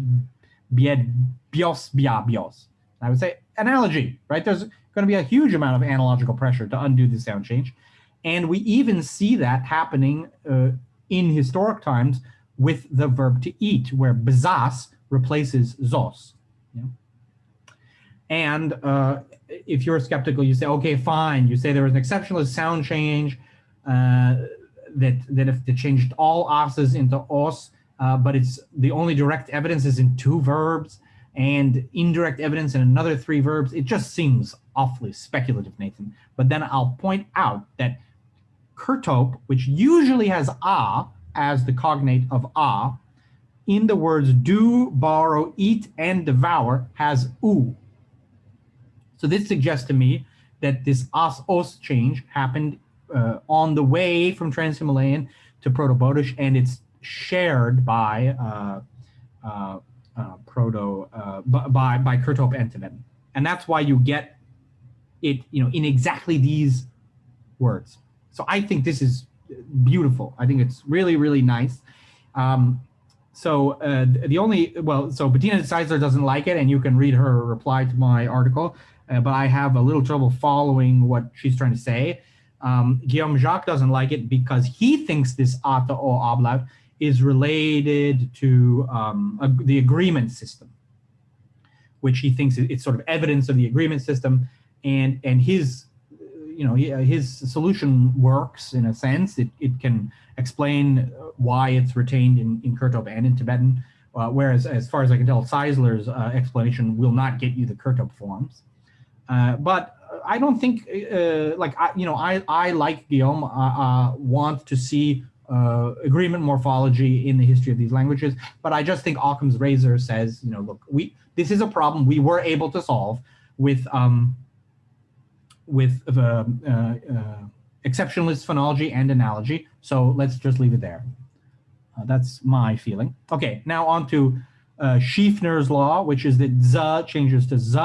bios, bia, bios? I would say analogy, right? There's going to be a huge amount of analogical pressure to undo the sound change. And we even see that happening uh, in historic times with the verb to eat, where bezas replaces zos. Yeah? And uh, if you're skeptical, you say, okay, fine. You say there was an exceptionalist sound change uh, that, that if they changed all os's into os, uh, but it's the only direct evidence is in two verbs and indirect evidence in another three verbs. It just seems awfully speculative, Nathan. But then I'll point out that Kurtop, which usually has a as the cognate of a, in the words do, borrow, eat, and devour has u. So this suggests to me that this as os change happened uh, on the way from Trans-Himalayan to Proto-Bodish, and it's shared by uh, uh, uh Proto by by Kurtop and and that's why you get it, you know, in exactly these words. So I think this is beautiful. I think it's really really nice. Um, so uh, the only, well, so Bettina Zeisler doesn't like it, and you can read her reply to my article, uh, but I have a little trouble following what she's trying to say. Um, Guillaume Jacques doesn't like it because he thinks this ata o ablaut is related to um, a, the agreement system, which he thinks it's sort of evidence of the agreement system, and and his you know, his solution works in a sense. It, it can explain why it's retained in, in Kurtop and in Tibetan, uh, whereas as far as I can tell, Zeisler's uh, explanation will not get you the Kurtop forms. Uh, but I don't think, uh, like, I, you know, I, I like Guillaume, uh, uh, want to see agreement morphology in the history of these languages, but I just think Occam's razor says, you know, look, we this is a problem we were able to solve with um, with uh, uh, exceptionalist phonology and analogy. So let's just leave it there. Uh, that's my feeling. Okay, now on to uh, Schiefner's law, which is that z changes to z.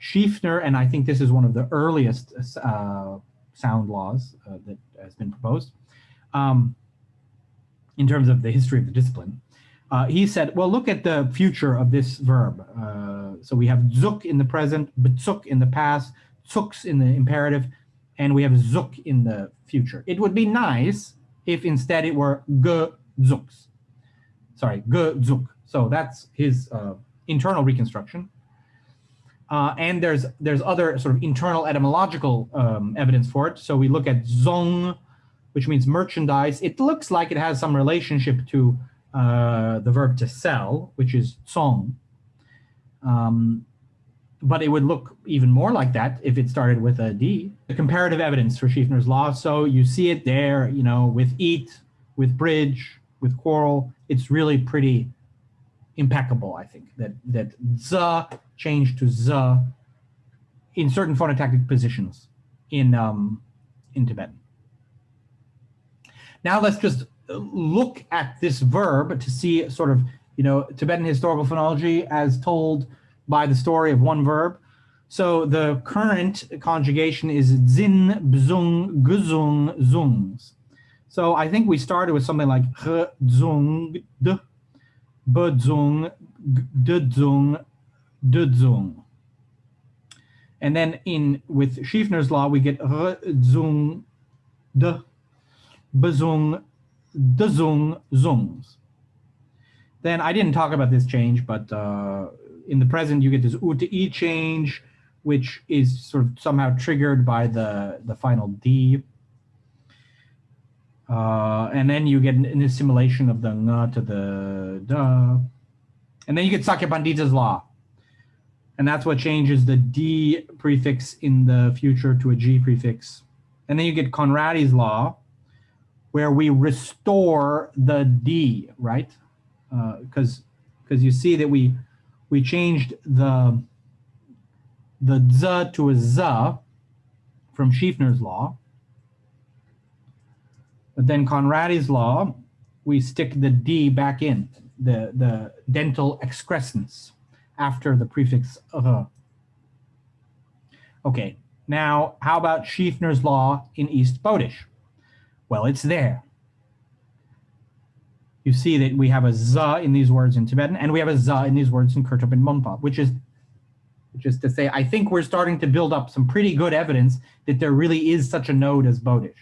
Schiefner, and I think this is one of the earliest uh, sound laws uh, that has been proposed um, in terms of the history of the discipline. Uh, he said, well, look at the future of this verb. Uh, so we have zuk in the present, betzuk in the past, zuks in the imperative, and we have zuk in the future. It would be nice if instead it were ge zuks. Sorry, ge zuk. So that's his uh, internal reconstruction. Uh, and there's there's other sort of internal etymological um, evidence for it. So we look at zong, which means merchandise. It looks like it has some relationship to uh, the verb to sell, which is song. Um, but it would look even more like that if it started with a D. The comparative evidence for Schiefner's law. So you see it there, you know, with eat, with bridge, with quarrel. It's really pretty impeccable, I think, that that z changed to z in certain phonotactic positions in um, in Tibetan. Now let's just uh, look at this verb to see sort of, you know, Tibetan historical phonology as told by the story of one verb. So the current conjugation is zin, bzung, guzung, zungs. So I think we started with something like zung, d, bzung, dzung, dzung. And then in with Schiefner's law, we get zung, d, bzung, dzung, zungs. Then I didn't talk about this change, but uh, in the present, you get this u to e change, which is sort of somehow triggered by the, the final D. Uh, and then you get an, an, assimilation of the ng to the da. And then you get Sakya Pandita's law. And that's what changes the D prefix in the future to a G prefix. And then you get Conrady's law, where we restore the D, right? Because uh, because you see that we we changed the the z to a z from Schiefner's law. But then Conrady's law, we stick the d back in, the, the dental excrescence after the prefix r. Okay, now how about Schiefner's law in East Bodish? Well, it's there you see that we have a za in these words in Tibetan, and we have a za in these words in Kurtop and Monpa, which is, which is to say, I think we're starting to build up some pretty good evidence that there really is such a node as Bodish.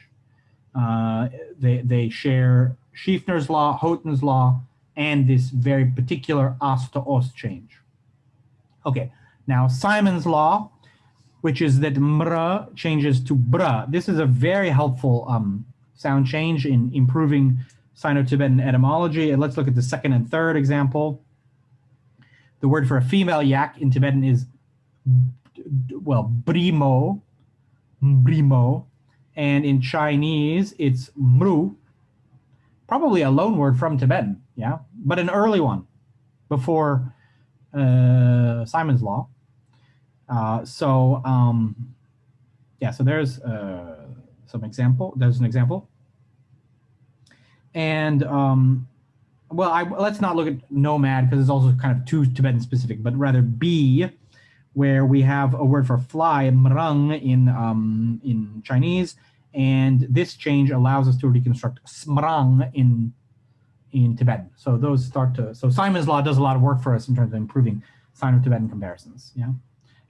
Uh, they, they share Schiefner's law, Houghton's law, and this very particular as to os change. Okay, now Simon's law, which is that mra changes to bra. This is a very helpful um, sound change in improving Sino-Tibetan etymology. And let's look at the second and third example. The word for a female yak in Tibetan is, well, brimo, brimo. And in Chinese, it's mru, probably a loan word from Tibetan, yeah, but an early one before uh, Simon's Law. Uh, so, um, yeah, so there's uh, some example. There's an example. And um, well, I, let's not look at nomad because it's also kind of too Tibetan specific, but rather B, where we have a word for fly, mrang in um, in Chinese, and this change allows us to reconstruct smrang in in Tibetan. So those start to so Simon's law does a lot of work for us in terms of improving Sino-Tibetan comparisons. Yeah.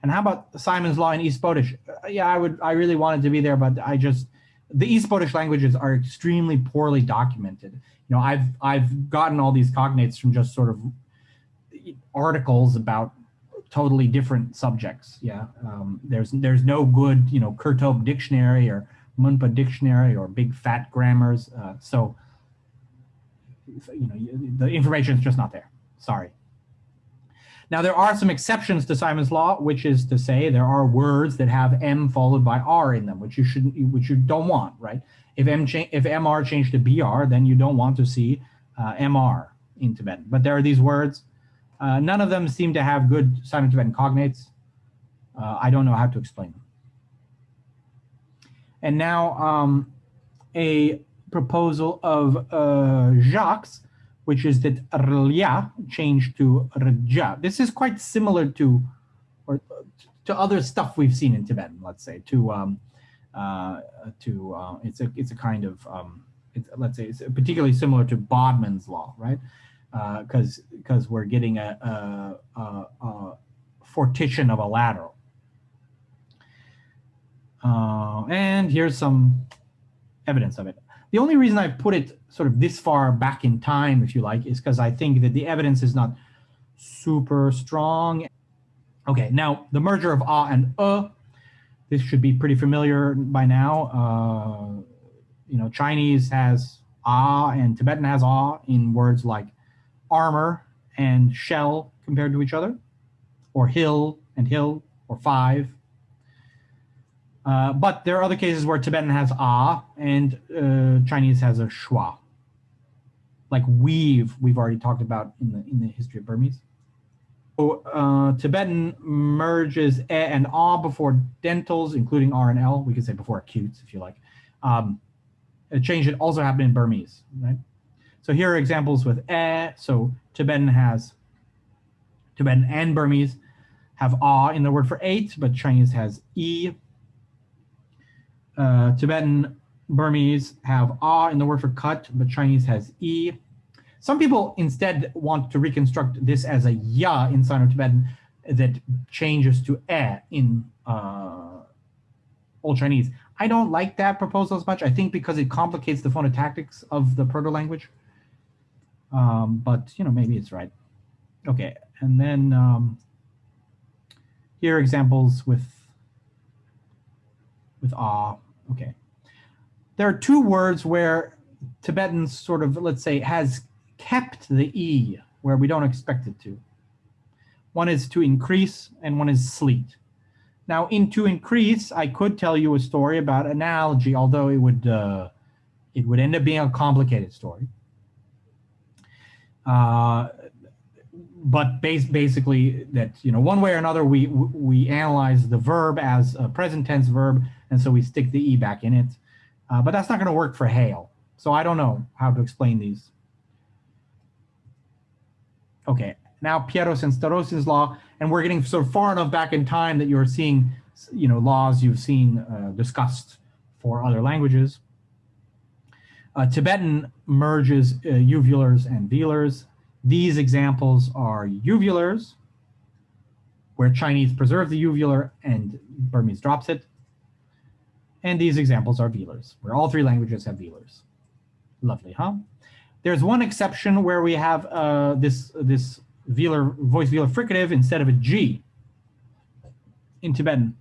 And how about Simon's law in East Bodish? Uh, yeah, I would I really wanted to be there, but I just the East Bodish languages are extremely poorly documented. You know, I've I've gotten all these cognates from just sort of articles about totally different subjects. Yeah, um, there's there's no good you know Kurtop dictionary or Munpa dictionary or big fat grammars. Uh, so you know the information is just not there. Sorry. Now, there are some exceptions to Simon's law, which is to say there are words that have M followed by R in them, which you shouldn't, which you don't want, right? If M if MR changed to BR, then you don't want to see uh, MR in Tibetan. But there are these words. Uh, none of them seem to have good Sino-Tibetan cognates. Uh, I don't know how to explain them. And now um, a proposal of uh, Jacques which is that rlia changed to rja. This is quite similar to, or to other stuff we've seen in Tibetan, let's say, to, um, uh, to uh, it's a it's a kind of um, let's say it's particularly similar to Bodman's law, right? Because uh, because we're getting a, a, a, a, fortition of a lateral. Uh, and here's some evidence of it. The only reason I put it sort of this far back in time, if you like, is because I think that the evidence is not super strong. Okay, now the merger of ah and uh, this should be pretty familiar by now. Uh, you know, Chinese has ah and Tibetan has ah in words like armor and shell compared to each other, or hill and hill, or five. Uh, but there are other cases where Tibetan has a and uh, Chinese has a schwa. Like weave, we've already talked about in the in the history of Burmese. So, uh, Tibetan merges e and a before dentals, including r and l. We could say before acutes, if you like. Um, a change that also happened in Burmese, right? So here are examples with e. So Tibetan has Tibetan and Burmese have a in the word for eight, but Chinese has e. Uh, Tibetan Burmese have a in the word for cut, but Chinese has e. Some people instead want to reconstruct this as a ya in Sino-Tibetan that changes to e in uh, Old Chinese. I don't like that proposal as much, I think because it complicates the phonotactics of the proto-language. Um, but, you know, maybe it's right. Okay, and then um, here are examples with, with ah, okay. There are two words where Tibetan sort of, let's say, has kept the E where we don't expect it to. One is to increase and one is sleet. Now in to increase, I could tell you a story about analogy, although it would uh, it would end up being a complicated story. Uh, but base, basically that, you know, one way or another, we, we analyze the verb as a present tense verb, and so we stick the E back in it. Uh, but that's not gonna work for hail. So I don't know how to explain these. Okay, now Peiros and Starostin's law, and we're getting of far enough back in time that you're seeing, you know, laws you've seen uh, discussed for other languages. Uh, Tibetan merges uh, uvulars and velars. These examples are uvulars, where Chinese preserve the uvular and Burmese drops it. And these examples are velars, where all three languages have velars. Lovely, huh? There's one exception where we have uh, this, this velar, voice velar fricative instead of a G in Tibetan.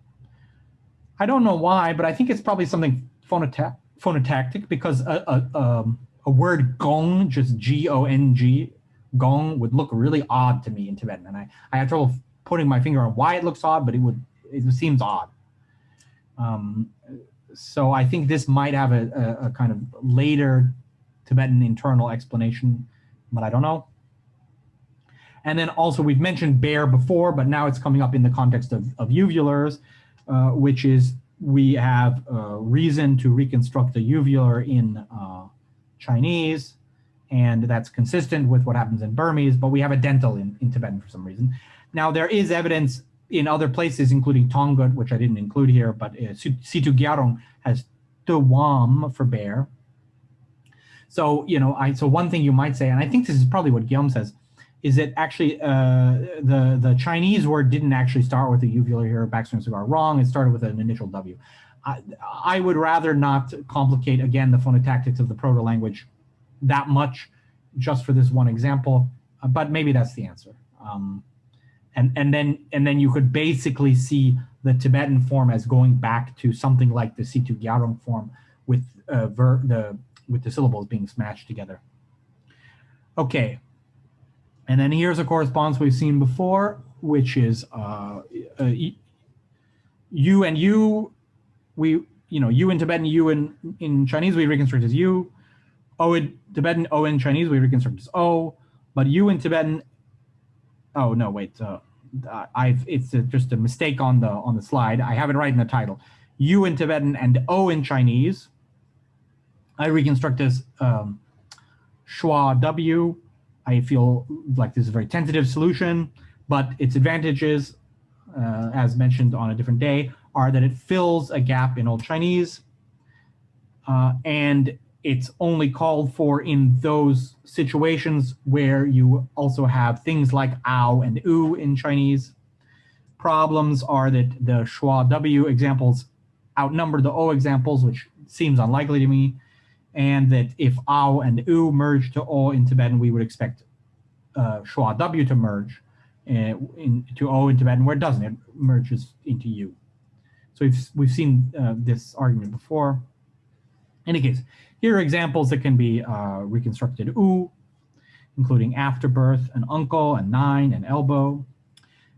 I don't know why, but I think it's probably something phonota phonotactic because a, a, um, a word gong, just G-O-N-G, gong would look really odd to me in Tibetan. And I, I have trouble putting my finger on why it looks odd, but it would, it seems odd. Um, so I think this might have a, a, a kind of later Tibetan internal explanation, but I don't know. And then also we've mentioned bear before, but now it's coming up in the context of, of uvulars, uh, which is we have uh, reason to reconstruct the uvular in uh, Chinese, and that's consistent with what happens in Burmese, but we have a dental in, in Tibetan for some reason. Now there is evidence in other places, including Tonga, which I didn't include here, but uh, Situ Gyalrong has Tuwam for bear, so, you know, I so one thing you might say, and I think this is probably what Guillaume says, is that actually uh, the, the Chinese word didn't actually start with a uvular here, backstring cigar. Wrong, it started with an initial W. I, I would rather not complicate, again, the phonotactics of the proto-language that much just for this one example, uh, but maybe that's the answer. Um, and, and, then, and then you could basically see the Tibetan form as going back to something like the Situ Gyalrong form with uh, ver, the with the syllables being smashed together. Okay, and then here's a correspondence we've seen before, which is uh, uh, you and you, we, you know, you in Tibetan, you in, in Chinese, we reconstruct as you. O in Tibetan, O in Chinese, we reconstruct as O. But you in Tibetan, oh no, wait, uh, I've it's a, just a mistake on the on the slide. I have it right in the title. U in Tibetan and O in Chinese, I reconstruct this um, schwa W. I feel like this is a very tentative solution, but its advantages, uh, as mentioned on a different day, are that it fills a gap in Old Chinese, uh, and it's only called for in those situations where you also have things like ow and u in Chinese. Problems are that the schwa W examples outnumber the O examples, which seems unlikely to me and that if ao and u merge to o in Tibetan, we would expect uh, schwa w to merge. uh, in, to O in Tibetan where it doesn't, it merges into U. So we've, we've seen uh, this argument before. In any case, here are examples that can be uh, reconstructed U, including afterbirth, an uncle, and nine, and elbow.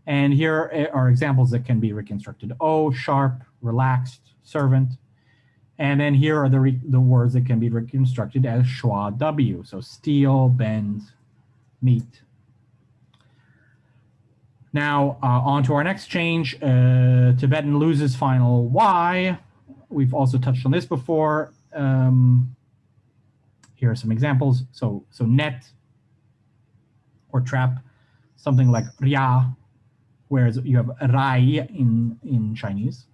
And here are examples that can be reconstructed O, sharp, relaxed, servant. And then here are the, the words that can be reconstructed as schwa W. So steel, bend, meet. Now, uh, on to our next change. Uh, Tibetan loses final Y. We've also touched on this before. Um, here are some examples. So, so net or trap, something like ria, whereas you have rai in, in Chinese.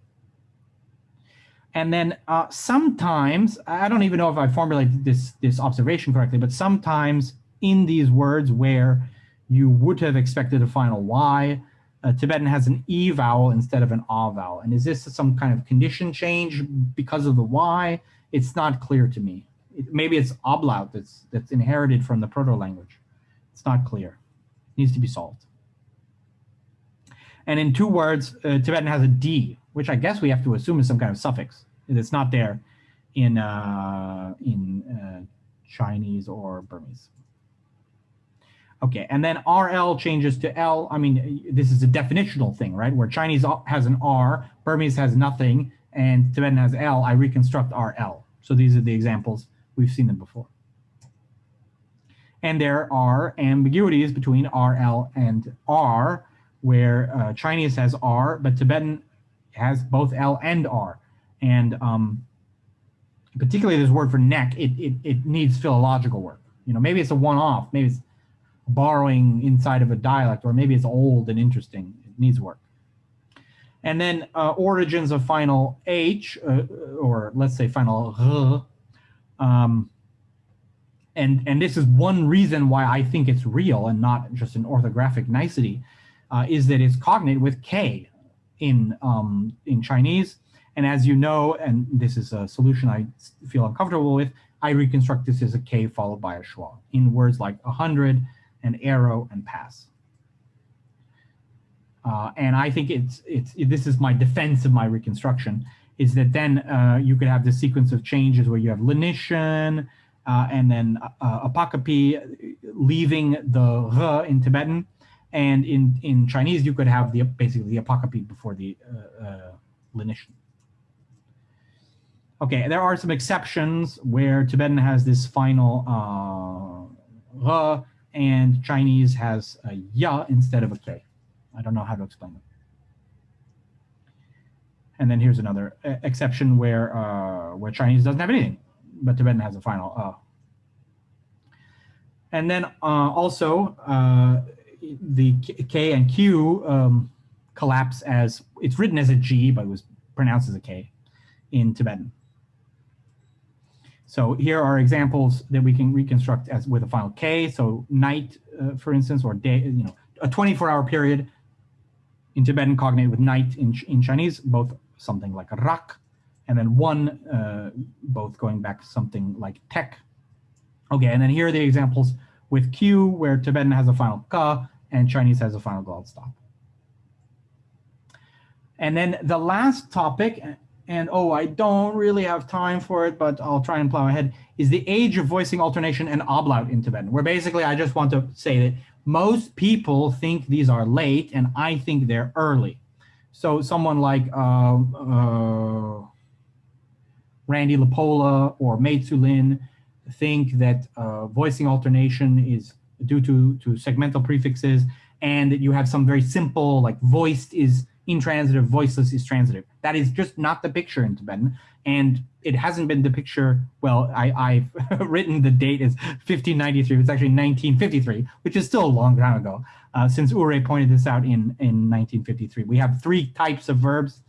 And then uh, sometimes, I don't even know if I formulated this, this observation correctly, but sometimes in these words where you would have expected a final Y, uh, Tibetan has an E vowel instead of an A vowel. And is this some kind of condition change because of the Y? It's not clear to me. It, maybe it's ablaut that's, that's inherited from the proto-language. It's not clear. It needs to be solved. And in two words, uh, Tibetan has a D, which I guess we have to assume is some kind of suffix. It's not there in, uh, in uh, Chinese or Burmese. Okay, and then RL changes to L. I mean, this is a definitional thing, right? Where Chinese has an R, Burmese has nothing, and Tibetan has L, I reconstruct RL. So these are the examples. We've seen them before. And there are ambiguities between RL and R, where uh, Chinese has R, but Tibetan has both L and R. And um, particularly this word for neck, it, it, it needs philological work. You know, maybe it's a one-off, maybe it's borrowing inside of a dialect, or maybe it's old and interesting. It needs work. And then uh, origins of final H, uh, or let's say final R. Um, and, and this is one reason why I think it's real and not just an orthographic nicety, uh, is that it's cognate with K in, um, in Chinese. And as you know, and this is a solution I feel uncomfortable with, I reconstruct this as a K followed by a schwa in words like 100, and arrow and pass. Uh, and I think it's, it's, this is my defense of my reconstruction, is that then uh, you could have this sequence of changes where you have lenition, uh, and then uh, leaving the r in Tibetan, and in, in Chinese you could have the basically the apocope before the uh, uh, lenition. Okay, there are some exceptions where Tibetan has this final uh, r and Chinese has a ya instead of a k. I don't know how to explain them. And then here's another exception where uh, where Chinese doesn't have anything, but Tibetan has a final uh. And then uh, also uh, the K and Q um, collapse as it's written as a G, but it was pronounced as a K in Tibetan. So here are examples that we can reconstruct as with a final K. So night, uh, for instance, or day, you know, a 24 hour period in Tibetan cognate with night in, in Chinese, both something like rak, and then one, uh, both going back something like tek. Okay, and then here are the examples with Q, where Tibetan has a final ka, and Chinese has a final glottal stop. And then the last topic, and oh, I don't really have time for it, but I'll try and plow ahead, is the age of voicing alternation and ablaut in Tibetan, where basically I just want to say that most people think these are late, and I think they're early. So someone like uh, uh, Randy LaPolla or Mei Lin think that uh, voicing alternation is due to, to segmental prefixes, and that you have some very simple, like voiced is intransitive, voiceless is transitive. That is just not the picture in Tibetan. And it hasn't been the picture, well, I, have written the date as 1593, it's actually 1953, which is still a long time ago, uh, since Uray pointed this out in, in 1953. We have three types of verbs.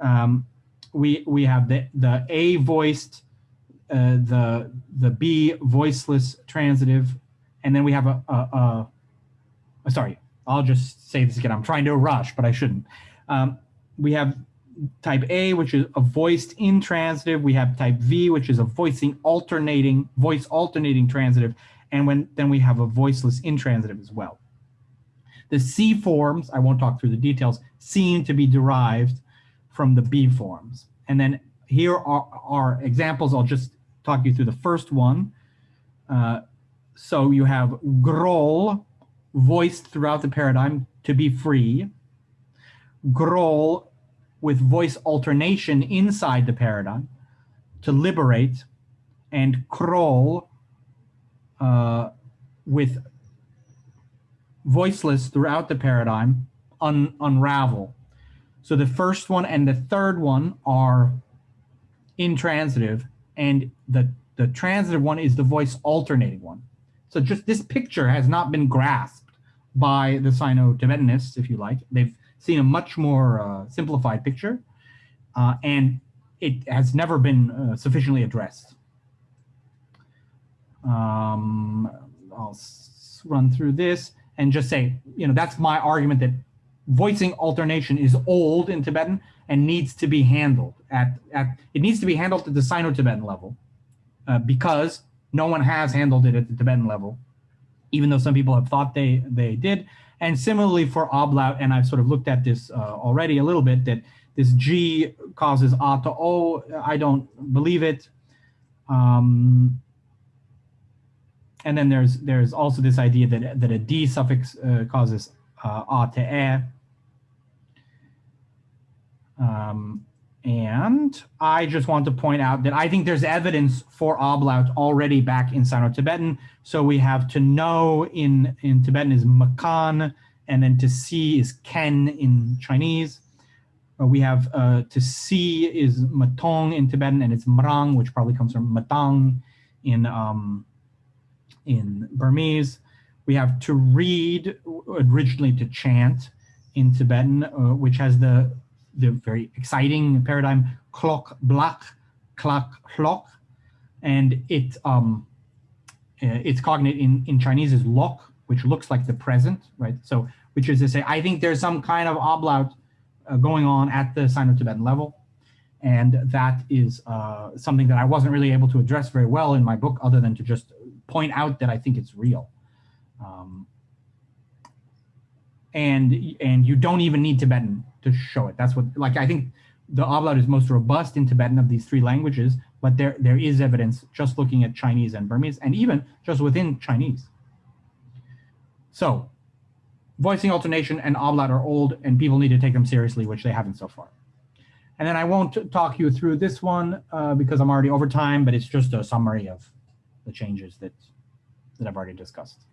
Um, we, we have the, the A voiced, uh, the, the B voiceless transitive, and then we have a, a, a sorry, I'll just say this again. I'm trying to rush, but I shouldn't. Um, we have type A, which is a voiced intransitive. We have type V, which is a voicing alternating, voice alternating transitive. And when then we have a voiceless intransitive as well. The C forms, I won't talk through the details, seem to be derived from the B forms. And then here are, are examples. I'll just talk you through the first one. Uh, so you have grol voiced throughout the paradigm to be free. Grol with voice alternation inside the paradigm to liberate and crawl uh, with voiceless throughout the paradigm un unravel. So the first one and the third one are intransitive and the, the transitive one is the voice alternating one. So just this picture has not been grasped by the Sino-Tibetanists, if you like. They've seen a much more uh, simplified picture uh, and it has never been uh, sufficiently addressed. Um, I'll run through this and just say, you know, that's my argument that voicing alternation is old in Tibetan and needs to be handled at, at it needs to be handled at the Sino-Tibetan level uh, because no one has handled it at the Tibetan level, even though some people have thought they, they did. And similarly for ablaut, and I've sort of looked at this uh, already a little bit, that this G causes A to O. I don't believe it. Um, and then there's there's also this idea that that a D suffix uh, causes uh, A to E. Um, and I just want to point out that I think there's evidence for ablaut already back in Sino-Tibetan. So we have to know in, in Tibetan is makan, and then to see is ken in Chinese. Uh, we have uh, to see is matong in Tibetan, and it's mrang, which probably comes from matang in, um, in Burmese. We have to read, originally to chant in Tibetan, uh, which has the, the very exciting paradigm clock blak, clock clock, and it um, uh, its cognate in, in Chinese is lok, which looks like the present, right? So, which is to say, I think there's some kind of ablaut uh, going on at the Sino-Tibetan level. And that is uh, something that I wasn't really able to address very well in my book, other than to just point out that I think it's real. Um, and and you don't even need Tibetan to show it. That's what, like, I think the ablaut is most robust in Tibetan of these three languages, but there there is evidence just looking at Chinese and Burmese, and even just within Chinese. So voicing alternation and ablaut are old and people need to take them seriously, which they haven't so far. And then I won't talk you through this one uh, because I'm already over time, but it's just a summary of the changes that, that I've already discussed.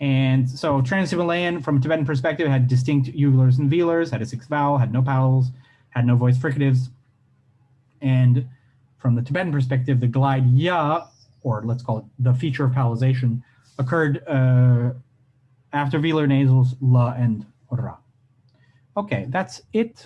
And so Trans-Himalayan, from a Tibetan perspective, had distinct uvulars and velars, had a sixth vowel, had no palatals, had no voice fricatives. And from the Tibetan perspective, the glide ya, or let's call it the feature of palatalization, occurred uh, after velar nasals la and ra. Okay, that's it